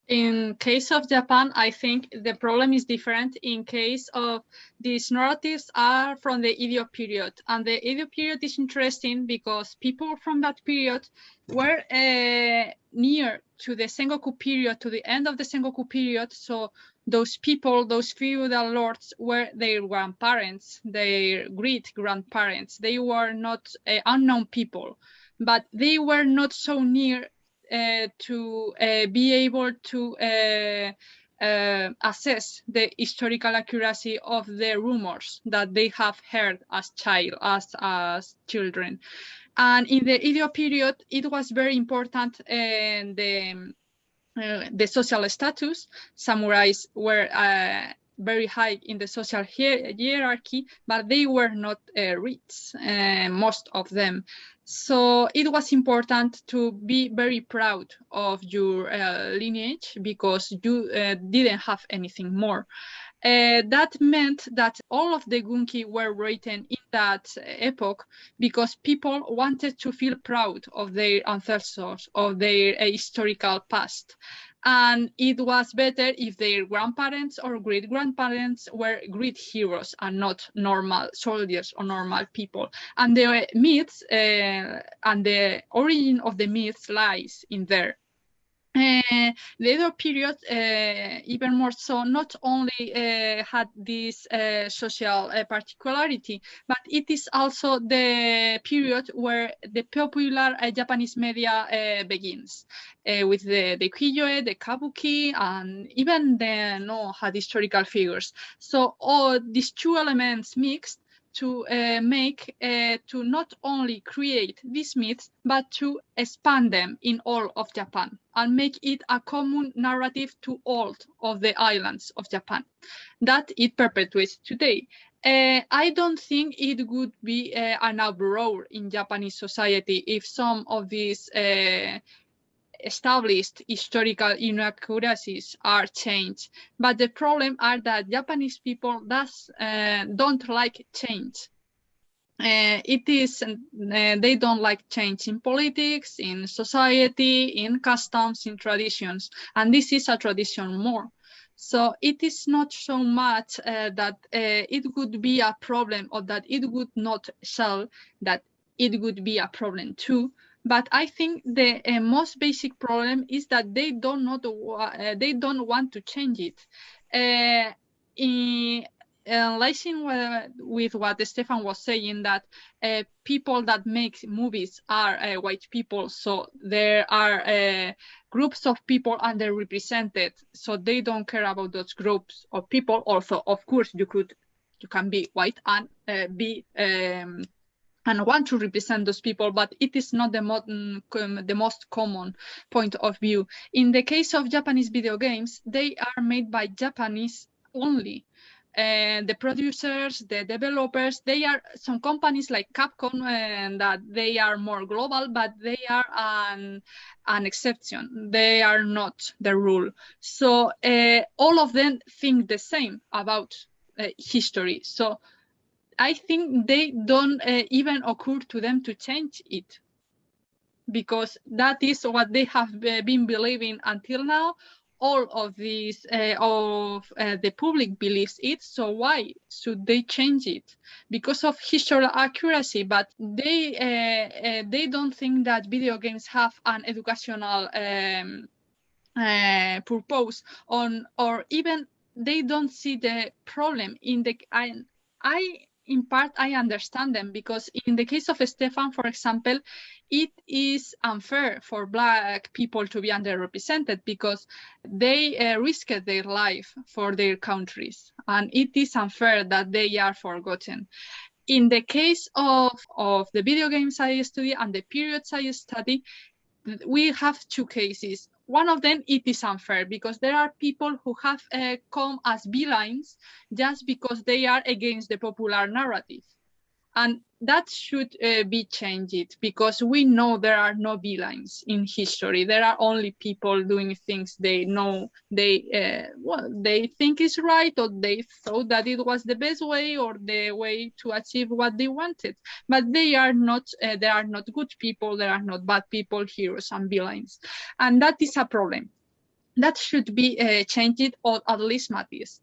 In case of Japan, I think the problem is different. In case of these narratives are from the Edo period, and the Edo period is interesting because people from that period were uh, near to the Sengoku period, to the end of the Sengoku period. So those people, those feudal lords, were their grandparents, their great grandparents. They were not uh, unknown people, but they were not so near to uh, be able to uh, uh, assess the historical accuracy of the rumors that they have heard as child as as children and in the Edo period it was very important and the uh, the social status samurais were uh, very high in the social hierarchy, but they were not uh, rich, uh, most of them. So it was important to be very proud of your uh, lineage because you uh, didn't have anything more. Uh, that meant that all of the gunki were written in that epoch because people wanted to feel proud of their ancestors, of their uh, historical past and it was better if their grandparents or great grandparents were great heroes and not normal soldiers or normal people. And the myths uh, and the origin of the myths lies in there uh, the Edo period, uh, even more so, not only uh, had this uh, social uh, particularity, but it is also the period where the popular uh, Japanese media begins, with the, the ukiyo-e, the kabuki, and even the Noh had historical figures. So all these two elements mixed to uh, make uh, to not only create these myths but to expand them in all of Japan and make it a common narrative to all of the islands of Japan that it perpetuates today. Uh, I don't think it would be uh, an uproar in Japanese society if some of these uh, established historical inaccuracies are changed. But the problem are that Japanese people does, uh, don't like change. Uh, it is uh, they don't like change in politics in society in customs in traditions and this is a tradition more so it is not so much uh, that uh, it would be a problem or that it would not sell that it would be a problem too but I think the uh, most basic problem is that they don't know the, uh, they don't want to change it. Uh, in, enlacing with what Stefan was saying, that uh, people that make movies are uh, white people, so there are uh, groups of people underrepresented, so they don't care about those groups of people. Also, of course, you could you can be white and be um, and want to represent those people, but it is not the, modern, the most common point of view. In the case of Japanese video games, they are made by Japanese only. And the producers, the developers, they are some companies like Capcom and that they are more global, but they are an, an exception. They are not the rule. So uh, all of them think the same about uh, history. So I think they don't uh, even occur to them to change it because that is what they have uh, been believing until now. All of these uh, of uh, the public believes it. So why should they change it? Because of historical accuracy, but they uh, uh, they don't think that video games have an educational um, purpose on or even they don't see the problem in the I, I in part I understand them because in the case of Stefan, for example, it is unfair for black people to be underrepresented because they uh, risked their life for their countries and it is unfair that they are forgotten. In the case of, of the video games I study and the periods I study, we have two cases one of them it is unfair because there are people who have uh, come as villains just because they are against the popular narrative and that should uh, be changed because we know there are no villains in history. There are only people doing things they know they uh, well they think is right or they thought that it was the best way or the way to achieve what they wanted. But they are not uh, they are not good people. They are not bad people heroes and villains. And that is a problem. That should be uh, changed or at least matched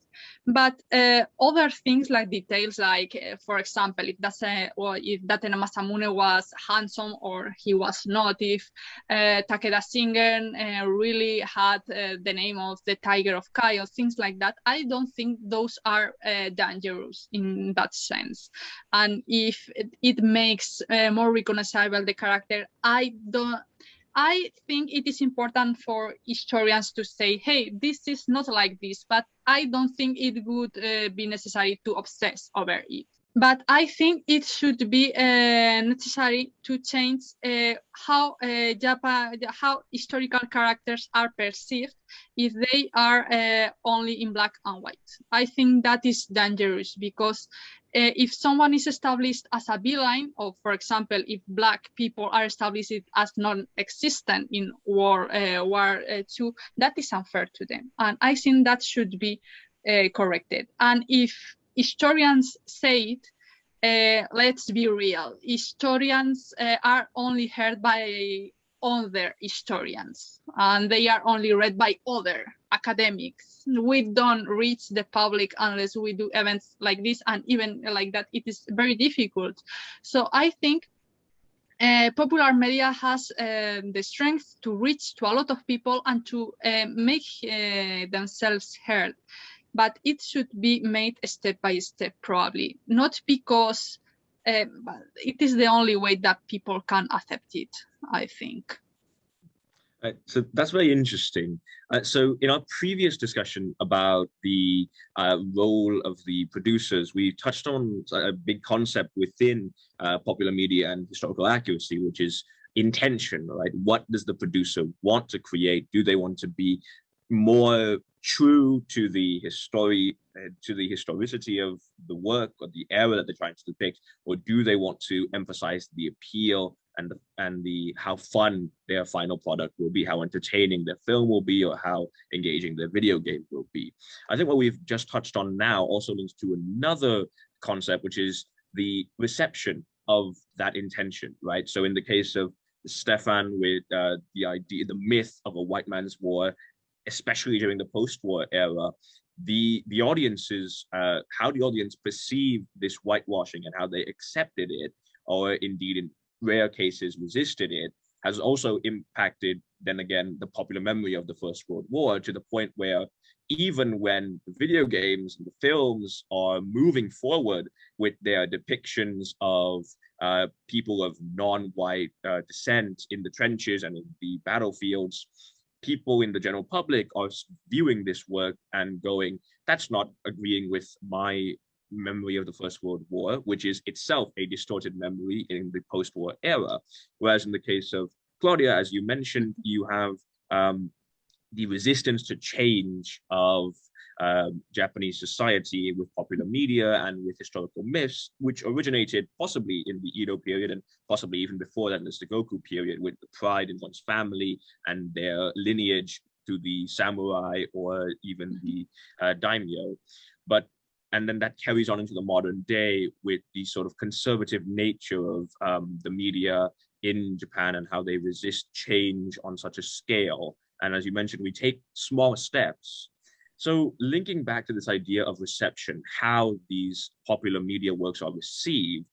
but uh, other things like details, like uh, for example, if that's a, or if Datena Masamune was handsome or he was not, if uh, Takeda Shingen uh, really had uh, the name of the Tiger of Kai things like that, I don't think those are uh, dangerous in that sense. And if it, it makes more recognizable the character, I don't I think it is important for historians to say, hey, this is not like this, but I don't think it would uh, be necessary to obsess over it. But I think it should be uh, necessary to change uh, how uh, Japan, how historical characters are perceived if they are uh, only in black and white. I think that is dangerous because uh, if someone is established as a villain, or for example, if black people are established as non-existent in War uh, War uh, Two, that is unfair to them, and I think that should be corrected. And if historians say it, let's be real, historians are only heard by other historians and they are only read by other academics. We don't reach the public unless we do events like this and even like that it is very difficult. So i think uh, popular media has uh, the strength to reach to a lot of people and to uh, make uh, themselves heard. But it should be made step by step probably. Not because uh, it is the only way that people can accept it I think. Uh, so that's very interesting. Uh, so in our previous discussion about the uh, role of the producers, we touched on a big concept within uh, popular media and historical accuracy, which is intention, right? What does the producer want to create? Do they want to be more true to the history, uh, to the historicity of the work or the era that they're trying to depict, or do they want to emphasize the appeal and the, and the how fun their final product will be, how entertaining their film will be, or how engaging their video game will be. I think what we've just touched on now also links to another concept, which is the reception of that intention, right? So in the case of Stefan with uh, the idea, the myth of a white man's war, especially during the post-war era, the the audiences, uh, how the audience perceived this whitewashing and how they accepted it, or indeed in rare cases resisted it, has also impacted, then again, the popular memory of the First World War to the point where even when the video games and the films are moving forward with their depictions of uh, people of non-white uh, descent in the trenches and in the battlefields, people in the general public are viewing this work and going, that's not agreeing with my memory of the First World War, which is itself a distorted memory in the post-war era. Whereas in the case of Claudia, as you mentioned, you have um, the resistance to change of um, Japanese society with popular media and with historical myths, which originated possibly in the Edo period and possibly even before that in the Sengoku period with the pride in one's family and their lineage to the samurai or even the uh, daimyo. But and then that carries on into the modern day with the sort of conservative nature of um, the media in Japan and how they resist change on such a scale. And as you mentioned, we take small steps. So linking back to this idea of reception, how these popular media works are received,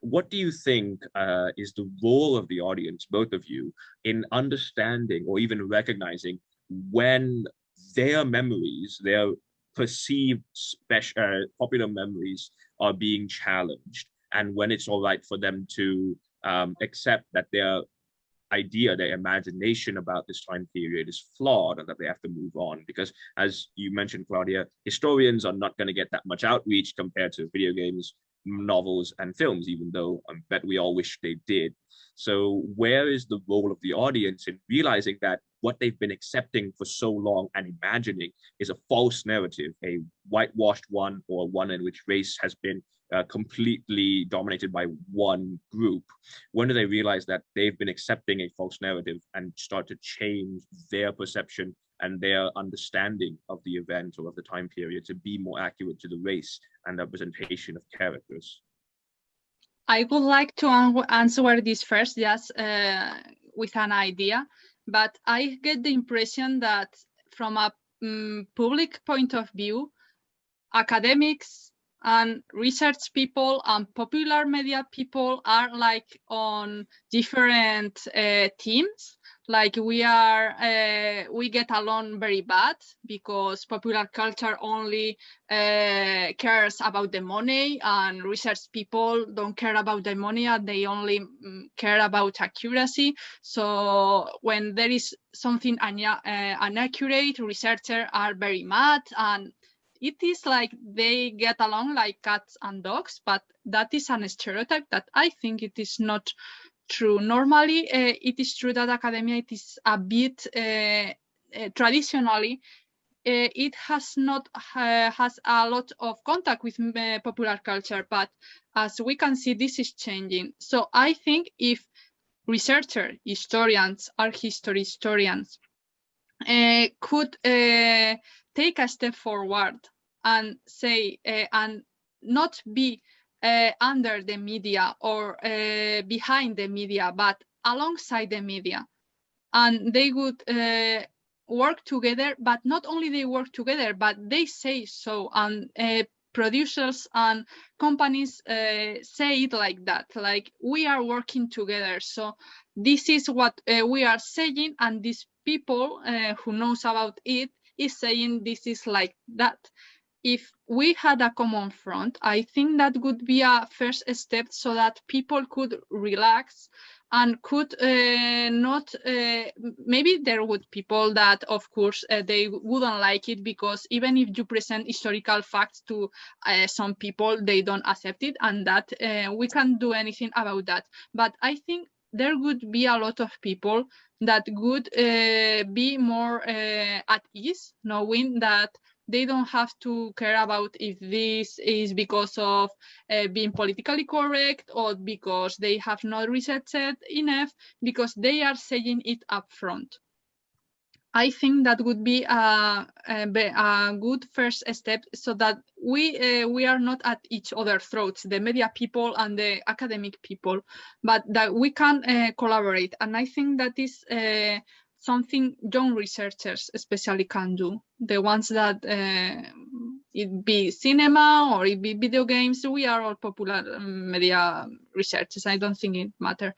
what do you think uh, is the role of the audience, both of you, in understanding or even recognizing when their memories, their perceived special uh, popular memories are being challenged and when it's all right for them to um, accept that their idea their imagination about this time period is flawed and that they have to move on. Because as you mentioned claudia historians are not going to get that much outreach compared to video games novels and films even though um, i bet we all wish they did. So where is the role of the audience in realizing that what they've been accepting for so long and imagining is a false narrative, a whitewashed one or one in which race has been uh, completely dominated by one group. When do they realize that they've been accepting a false narrative and start to change their perception and their understanding of the event or of the time period to be more accurate to the race and representation of characters? I would like to answer this first, just uh, with an idea, but I get the impression that from a um, public point of view, academics and research people and popular media people are like on different uh, teams. Like we are uh, we get along very bad because popular culture only uh, cares about the money and research people don't care about the money and they only um, care about accuracy. So when there is something uh, inaccurate researchers are very mad and it is like they get along like cats and dogs but that is an stereotype that i think it is not true. Normally, uh, it is true that academia it is a bit uh, uh, traditionally it has not has a lot of contact with popular culture, but as we can see, this is changing. So I think if researchers, historians, art history historians could take a step forward and say and not be uh, under the media or uh, behind the media, but alongside the media. And they would uh, work together, but not only they work together, but they say so. And uh, producers and companies uh, say it like that, like we are working together. So this is what uh, we are saying, and these people who knows about it is saying this is like that. If we had a common front, I think that would be a first step so that people could relax and could uh, not uh, maybe there would people that of course uh, they wouldn't like it because even if you present historical facts to uh, some people they don't accept it and that uh, we can't do anything about that. But i think there would be a lot of people that would uh, be more at ease knowing that they don't have to care about if this is because of uh, being politically correct or because they have not researched enough, because they are saying it up front. I think that would be a, a, a good first step so that we uh, we are not at each other's throats, the media people and the academic people, but that we can uh, collaborate. And I think that is uh, something young researchers especially can do. The ones that uh, it be cinema or it be video games, we are all popular um, media researchers. I don't think it matter.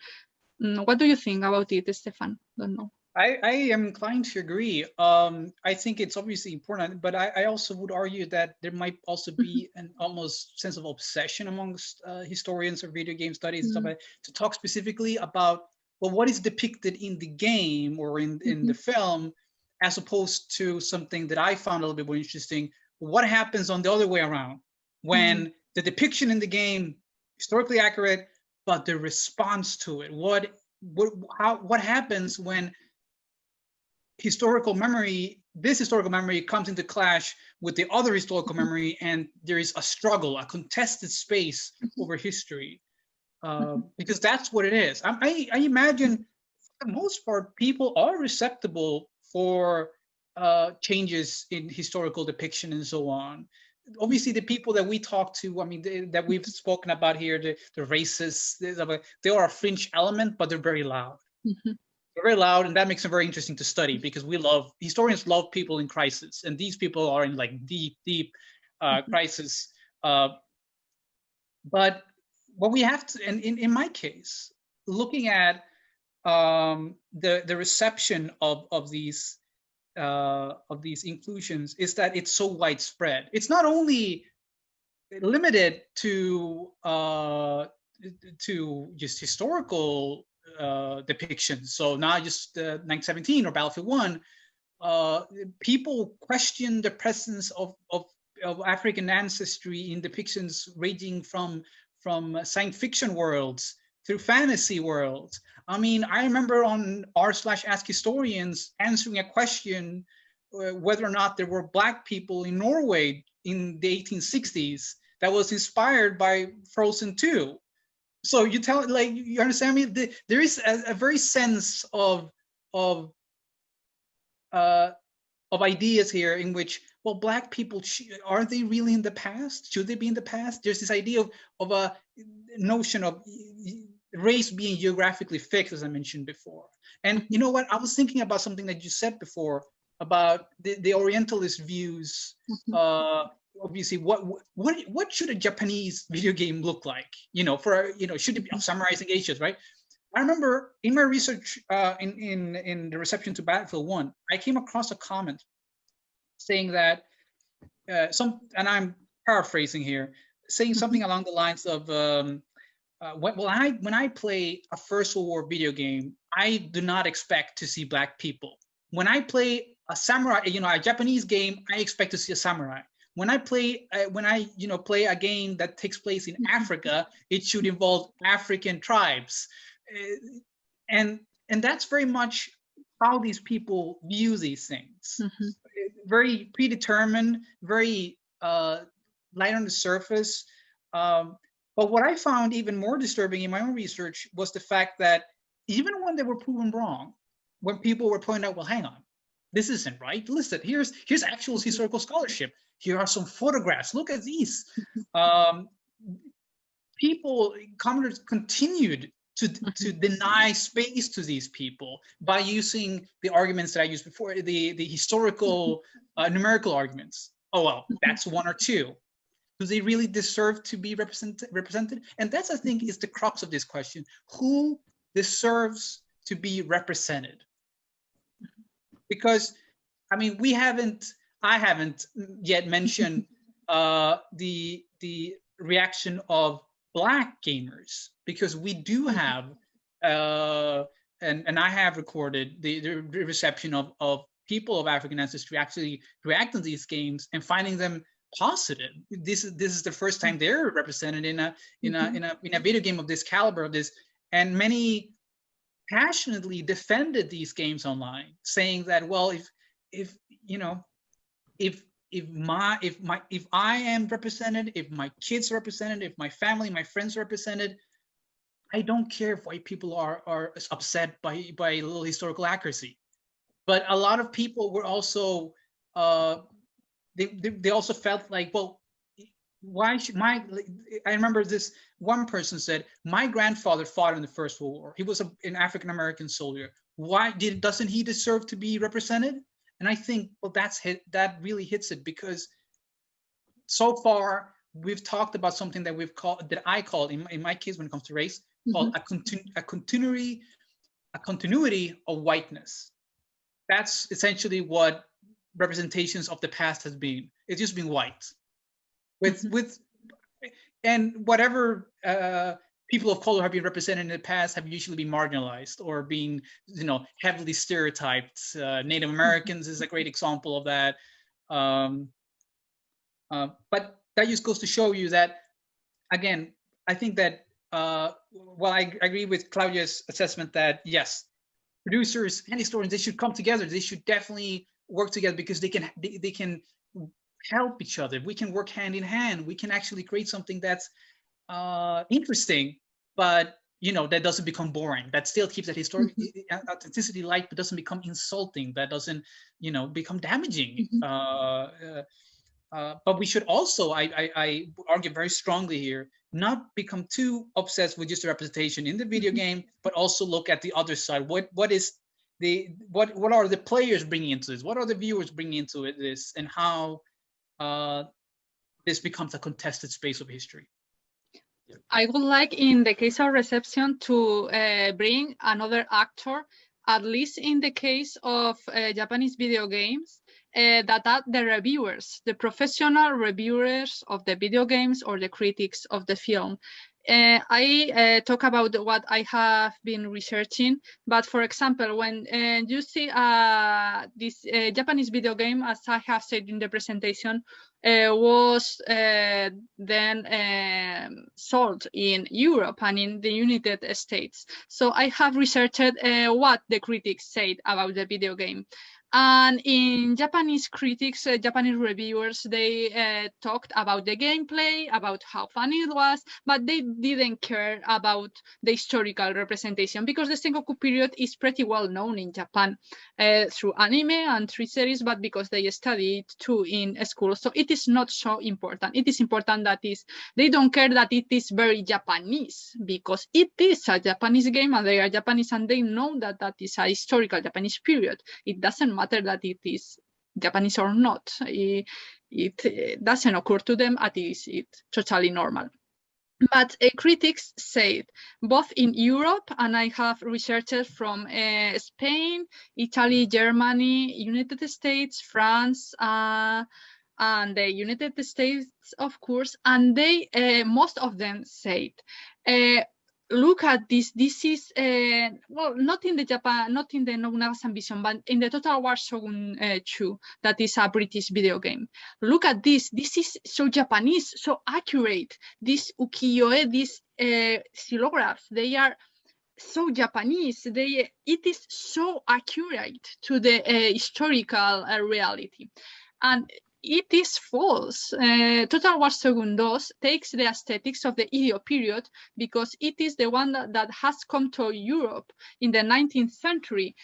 Mm, what do you think about it, Stefan? Don't know. I, I am inclined to agree. Um, I think it's obviously important, but I, I, also would argue that there might also be mm-hmm. an almost sense of obsession amongst uh, historians of video game studies mm -hmm. and stuff mm-hmm. to talk specifically about well, what is depicted in the game or in, in mm-hmm. the film, as opposed to something that I found a little bit more interesting. What happens on the other way around when mm-hmm. the depiction in the game historically accurate, but the response to it? What what how what happens when historical memory, this historical memory comes into clash with the other historical mm-hmm. memory, and there is a struggle, a contested space mm-hmm. over history. Uh, because that's what it is. I, I, I, imagine for the most part, people are receptive for uh, changes in historical depiction and so on. Obviously, the people that we talk to, I mean, they, that we've spoken about here, the, the racists, they are a fringe element, but they're very loud. Mm-hmm. They're very loud, and that makes them very interesting to study because we love historians love people in crisis, and these people are in like deep, deep uh, mm-hmm. crisis. Uh, but what we have to, and in, in my case, looking at um, the the reception of of these uh, of these inclusions is that it's so widespread. It's not only limited to uh, to just historical uh, depictions. So not just uh, 1917 or Battlefield One. Uh, people question the presence of, of, of African ancestry in depictions ranging from from science fiction worlds through fantasy worlds. I mean, I remember on r slash ask historians answering a question uh, whether or not there were black people in Norway in the 1860s that was inspired by Frozen 2. So you tell like you understand me? The, there is a, a, very sense of of uh, of ideas here in which well, black people, are they really in the past? Should they be in the past? There's this idea of, of a notion of race being geographically fixed, as I mentioned before. And you know what? I was thinking about something that you said before about the, the Orientalist views. Mm-hmm. Uh, obviously, what what what should a Japanese video game look like? You know, for you know, should it be I'm summarizing Asia's right? I remember in my research uh, in, in, in the reception to Battlefield 1, I came across a comment saying that uh, some, and I'm paraphrasing here, saying Mm-hmm. something along the lines of, um, uh, when, when I when I play a First World War video game, I do not expect to see black people. When I play a samurai, you know, a Japanese game, I expect to see a samurai. When I play, uh, when I you know play a game that takes place in Africa, it should involve African tribes, Uh, and and that's very much how these people view these things Mhm. very predetermined, very uh, light on the surface. Um, but what I found even more disturbing in my own research was the fact that even when they were proven wrong, when people were pointing out, well, hang on, this isn't right. Listen, here's here's actual historical scholarship. Here are some photographs. Look at these. Um, people, commenters continued to, to deny space to these people by using the arguments that I used before, the, the historical uh, numerical arguments. Oh, well, that's one or two. Do they really deserve to be represented? represented? And that's, I think, is the crux of this question. Who deserves to be represented? Because, I mean, we haven't, I haven't yet mentioned uh, the, the reaction of Black gamers, because we do have, uh, and, and I have recorded the, the reception of, of people of African ancestry actually reacting to these games and finding them positive. This is this is the first time they're represented in a in a in a in a video game of this caliber of this, and many passionately defended these games online, saying that well, if if you know, if if my if my if I am represented, if my kids are represented, if my family, my friends are represented, I don't care if white people are are upset by by a little historical accuracy. But a lot of people were also uh, they, they they also felt like well why should my i remember this one person said my grandfather fought in the first world war. He was a, an african american soldier. Why did doesn't he deserve to be represented? And i think well that's hit that really hits it because so far we've talked about something that we've called that i call in, in my case when it comes to race mm-hmm. called a, continu- a continuity a continuity of whiteness. That's essentially what representations of the past has been. It's just been white with Mhm. with and whatever uh people of color have been represented in the past have usually been marginalized or being you know heavily stereotyped. Uh, native americans is a great example of that. Um uh, but that just goes to show you that again i think that uh well i agree with claudia's assessment that yes producers and historians they should come together. They should definitely work together because they can they, they can help each other we can work hand in hand we can actually create something that's uh interesting but you know that doesn't become boring that still keeps that historic authenticity light but doesn't become insulting that doesn't you know become damaging Mhm. uh, uh uh, but we should also, I, I, I argue very strongly here, not become too obsessed with just the representation in the video Mhm. game, but also look at the other side. What what is the what what are the players bringing into this? What are the viewers bringing into it, this, and how uh, this becomes a contested space of history? I would like, in the case of reception, to uh, bring another actor, at least in the case of uh, Japanese video games, uh, that are the reviewers, the professional reviewers of the video games or the critics of the film. Uh, I uh, talk about what I have been researching, but for example, when uh, you see uh, this uh, Japanese video game, as I have said in the presentation, uh, was then um, sold in Europe and in the United States. So I have researched what the critics said about the video game. And in Japanese critics, uh, Japanese reviewers, they uh, talked about the gameplay, about how fun it was, but they didn't care about the historical representation because the Sengoku period is pretty well known in Japan uh, through anime and through series, but because they study it too in school. So it is not so important. It is important that is they don't care that it is very Japanese because it is a Japanese game and they are Japanese and they know that that is a historical Japanese period. It doesn't matter that it is Japanese or not. It, it doesn't occur to them. It totally normal. but uh, critics said both in Europe and I have researchers from uh, Spain, Italy, Germany, United States, France, uh, and the United States, of course, and they uh, most of them said look at this. This is uh, well, not in the Japan, not in the Nobunaga's Ambition, but in the Total War Shogun uh, 2, that is a British video game. Look at this. This is so Japanese, so accurate. This ukiyo-e, these uh, xylographs, they are so Japanese. They it is so accurate to the uh, historical uh, reality, and it is false. Uh, Total War Segundos takes the aesthetics of the Edo period because it is the one that, that has come to Europe in the 19th century.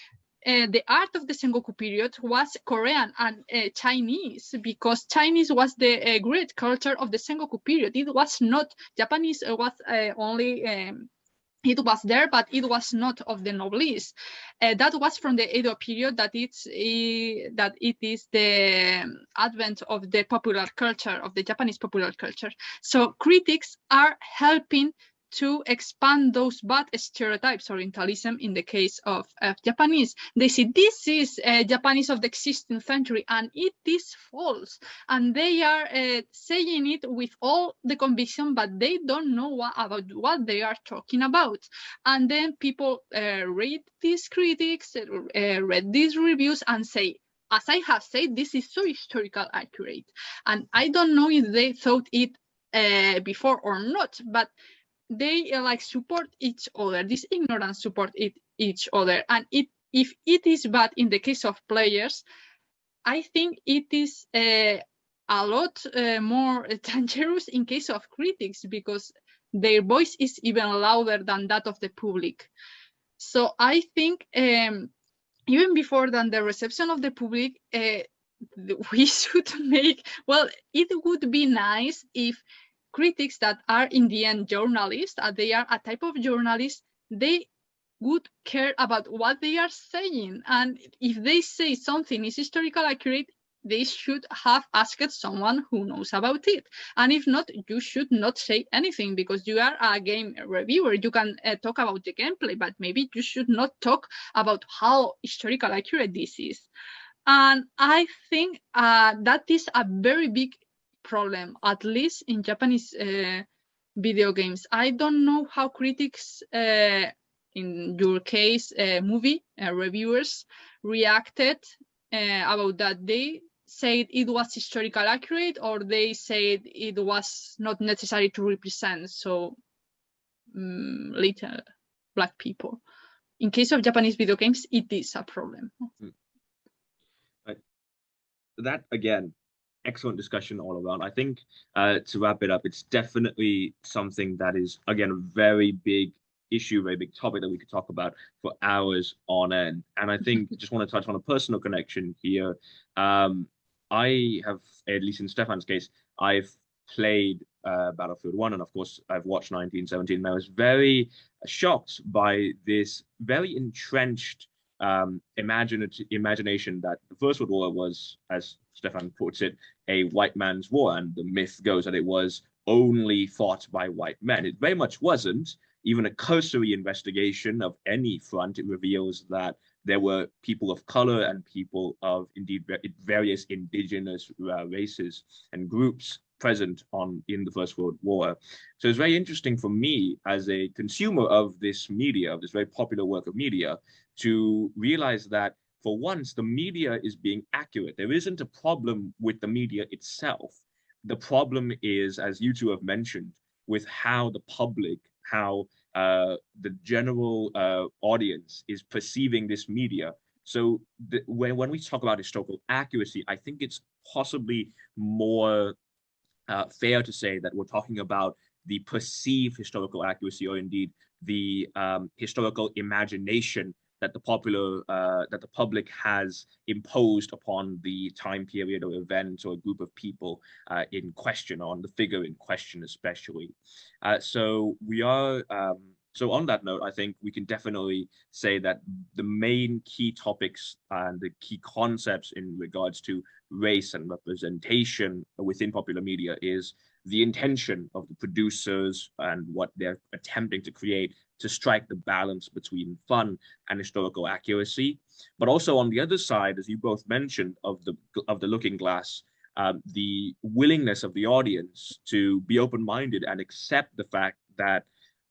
Uh, the art of the Sengoku period was Korean and uh, Chinese because Chinese was the uh, great culture of the Sengoku period. It was not Japanese. It was uh, only um, it was there, but it was not of the noblesse. Uh, that was from the Edo period that it's uh, that it is the advent of the popular culture of the Japanese popular culture. So critics are helping to expand those bad stereotypes, Orientalism in the case of, Japanese. They say this is uh, Japanese of the 16th century and it is false. And they are uh, saying it with all the conviction, but they don't know what, about what they are talking about. And then people uh, read these critics, uh, read these reviews and say, as I have said, this is so historical accurate. And I don't know if they thought it uh, before or not, but they uh, like support each other. This ignorance support it, each other. And it if it is bad in the case of players i think it is uh, a lot uh, more dangerous in case of critics because their voice is even louder than that of the public. So i think um, even before than the reception of the public uh, we should make well it would be nice if critics that are in the end journalists, uh, they are a type of journalist, they would care about what they are saying. And if they say something is historical accurate, they should have asked someone who knows about it. And if not, you should not say anything because you are a game reviewer. You can uh, talk about the gameplay, but maybe you should not talk about how historical accurate this is. And I think uh, that is a very big problem, at least in Japanese uh, video games. I don't know how critics, uh, in your case, uh, movie uh, reviewers, reacted uh, about that. They said it was historical accurate, or they said it was not necessary to represent so um, little black people. In case of Japanese video games, it is a problem. Hmm. That again excellent discussion all around. I think uh, to wrap it up, it's definitely something that is, again, a very big issue, very big topic that we could talk about for hours on end. And I think just want to touch on a personal connection here. Um, I have, at least in Stefan's case, I've played uh, Battlefield 1, and of course, I've watched 1917, and I was very shocked by this very entrenched um, imagination that the First World War was, as Stefan puts it, a white man's war. And the myth goes that it was only fought by white men. It very much wasn't. Even a cursory investigation of any front reveals that there were people of color and people of indeed various indigenous uh, races and groups present on in the First World War. So it's very interesting for me as a consumer of this media, of this very popular work of media, to realize that for once, the media is being accurate. There isn't a problem with the media itself. The problem is, as you two have mentioned, with how the public, how uh, the general uh, audience is perceiving this media. So the, when, when we talk about historical accuracy, I think it's possibly more uh, fair to say that we're talking about the perceived historical accuracy or indeed the um, historical imagination that the popular uh, that the public has imposed upon the time period or event or a group of people uh, in question or on the figure in question especially. Uh, so we are um, so on that note i think we can definitely say that the main key topics and the key concepts in regards to race and representation within popular media is the intention of the producers and what they're attempting to create to strike the balance between fun and historical accuracy. But also on the other side, as you both mentioned, of the of the looking glass, um, the willingness of the audience to be open-minded and accept the fact that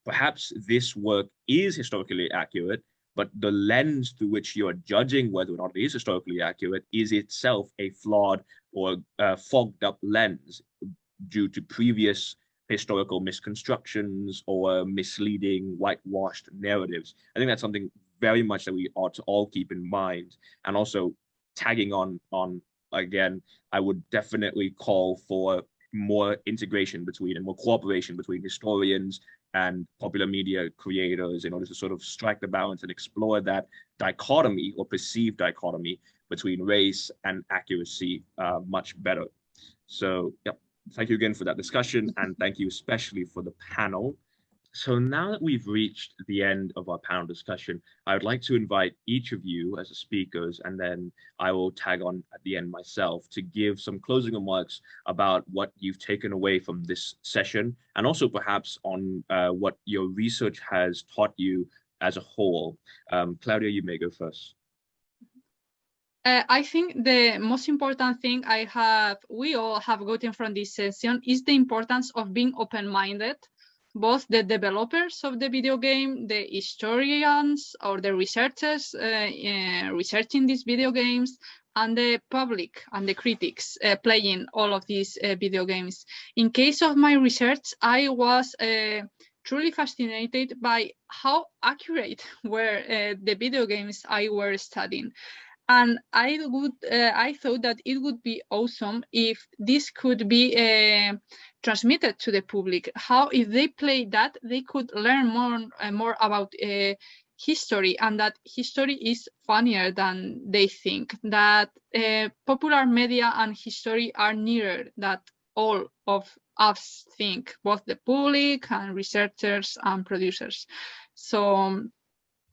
perhaps this work is historically accurate, but the lens through which you are judging whether or not it is historically accurate is itself a flawed or uh, fogged up lens due to previous historical misconstructions or misleading whitewashed narratives. I think that's something very much that we ought to all keep in mind. And also tagging on on again, I would definitely call for more integration between and more cooperation between historians and popular media creators in order to sort of strike the balance and explore that dichotomy or perceived dichotomy between race and accuracy uh, much better. So, yep, thank you again for that discussion and thank you especially for the panel. So now that we've reached the end of our panel discussion, I would like to invite each of you as speakers, and then I will tag on at the end myself to give some closing remarks about what you've taken away from this session, and also perhaps on uh, what your research has taught you as a whole. Um, Claudia, you may go first. Uh, I think the most important thing I have, we all have gotten from this session is the importance of being open-minded both the developers of the video game, the historians or the researchers uh, uh, researching these video games, and the public and the critics uh, playing all of these uh, video games. In case of my research, I was uh, truly fascinated by how accurate were uh, the video games I were studying and I would uh, I thought that it would be awesome if this could be uh, transmitted to the public. How if they play that they could learn more uh, more about uh, history and that history is funnier than they think. That uh, popular media and history are nearer that all of us think, both the public and researchers and producers. So.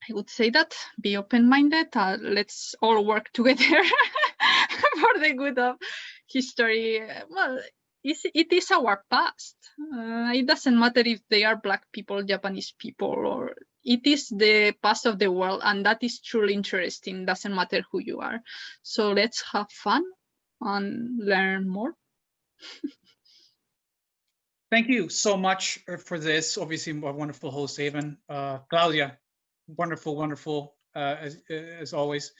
I would say that be open-minded. Uh, let's all work together for the good of history. Well, it is our past. Uh, it doesn't matter if they are black people, Japanese people, or it is the past of the world, and that is truly interesting. Doesn't matter who you are. So let's have fun and learn more. Thank you so much uh, for this. Obviously, a wonderful host, Avon. Uh, Claudia, wonderful, wonderful uh, as, as always.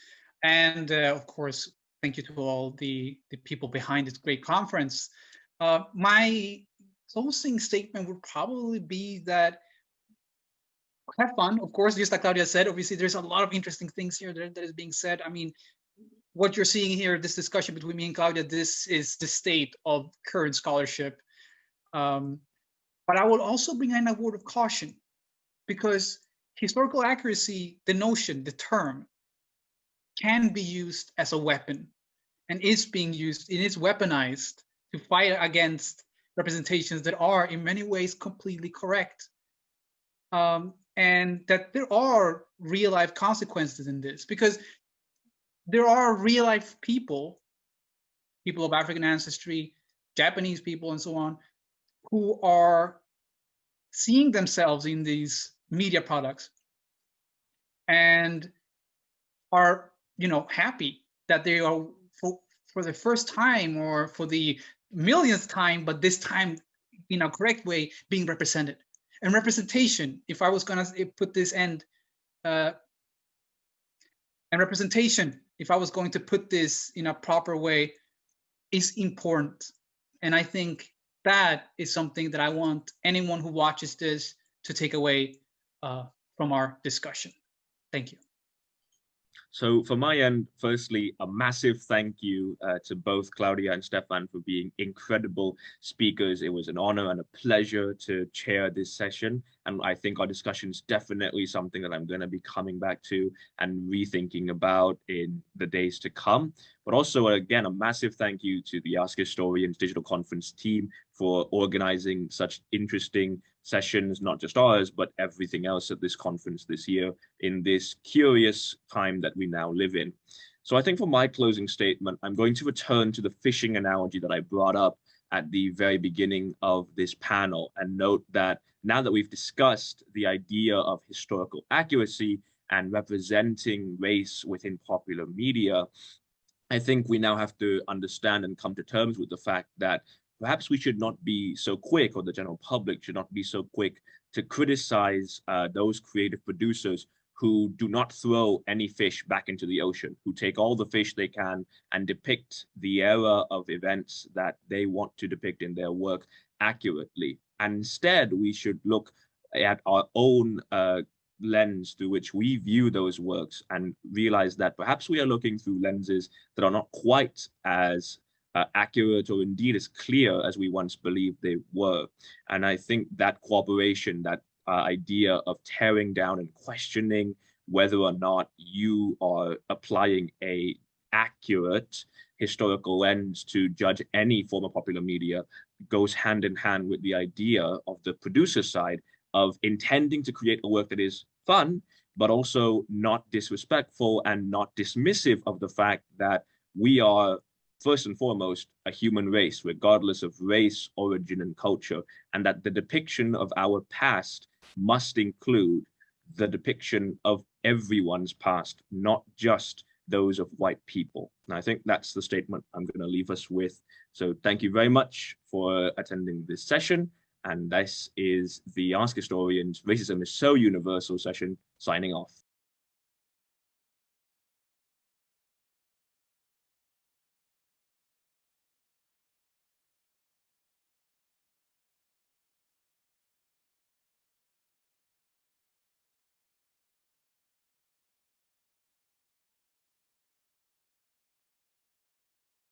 And uh, of course, thank you to all the, the people behind this great conference. Uh, my closing statement would probably be that have fun, of course, just like Claudia said, obviously there's a lot of interesting things here that, that is being said. I mean, what you're seeing here, this discussion between me and Claudia, this is the state of current scholarship. Um, but I will also bring in a word of caution because historical accuracy, the notion, the term, can be used as a weapon and is being used, it is weaponized to fight against representations that are in many ways completely correct. Um, and that there are real life consequences in this because there are real life people, people of African ancestry, Japanese people, and so on, who are seeing themselves in these media products and are you know happy that they are for, for the first time or for the millionth time but this time in a correct way being represented. And representation if i was going to put this end uh, and representation if i was going to put this in a proper way is important. And i think that is something that i want anyone who watches this to take away uh, from our discussion. Thank you. So for my end, firstly, a massive thank you uh, to both Claudia and Stefan for being incredible speakers. It was an honor and a pleasure to chair this session. And I think our discussion is definitely something that I'm going to be coming back to and rethinking about in the days to come. But also, again, a massive thank you to the Ask Historians Digital Conference team for organizing such interesting sessions, not just ours, but everything else at this conference this year in this curious time that we now live in. So I think for my closing statement, I'm going to return to the fishing analogy that I brought up at the very beginning of this panel and note that now that we've discussed the idea of historical accuracy and representing race within popular media, I think we now have to understand and come to terms with the fact that perhaps we should not be so quick, or the general public should not be so quick to criticize uh, those creative producers who do not throw any fish back into the ocean, who take all the fish they can and depict the era of events that they want to depict in their work accurately. And instead, we should look at our own uh, lens through which we view those works and realize that perhaps we are looking through lenses that are not quite as uh, accurate or indeed as clear as we once believed they were. And I think that cooperation, that uh, idea of tearing down and questioning whether or not you are applying a accurate historical lens to judge any form of popular media goes hand in hand with the idea of the producer side of intending to create a work that is fun, but also not disrespectful and not dismissive of the fact that we are first and foremost a human race, regardless of race, origin, and culture, and that the depiction of our past must include the depiction of everyone's past, not just those of white people. And I think that's the statement I'm going to leave us with. So thank you very much for attending this session. And this is the Ask Historians Racism is So Universal session signing off.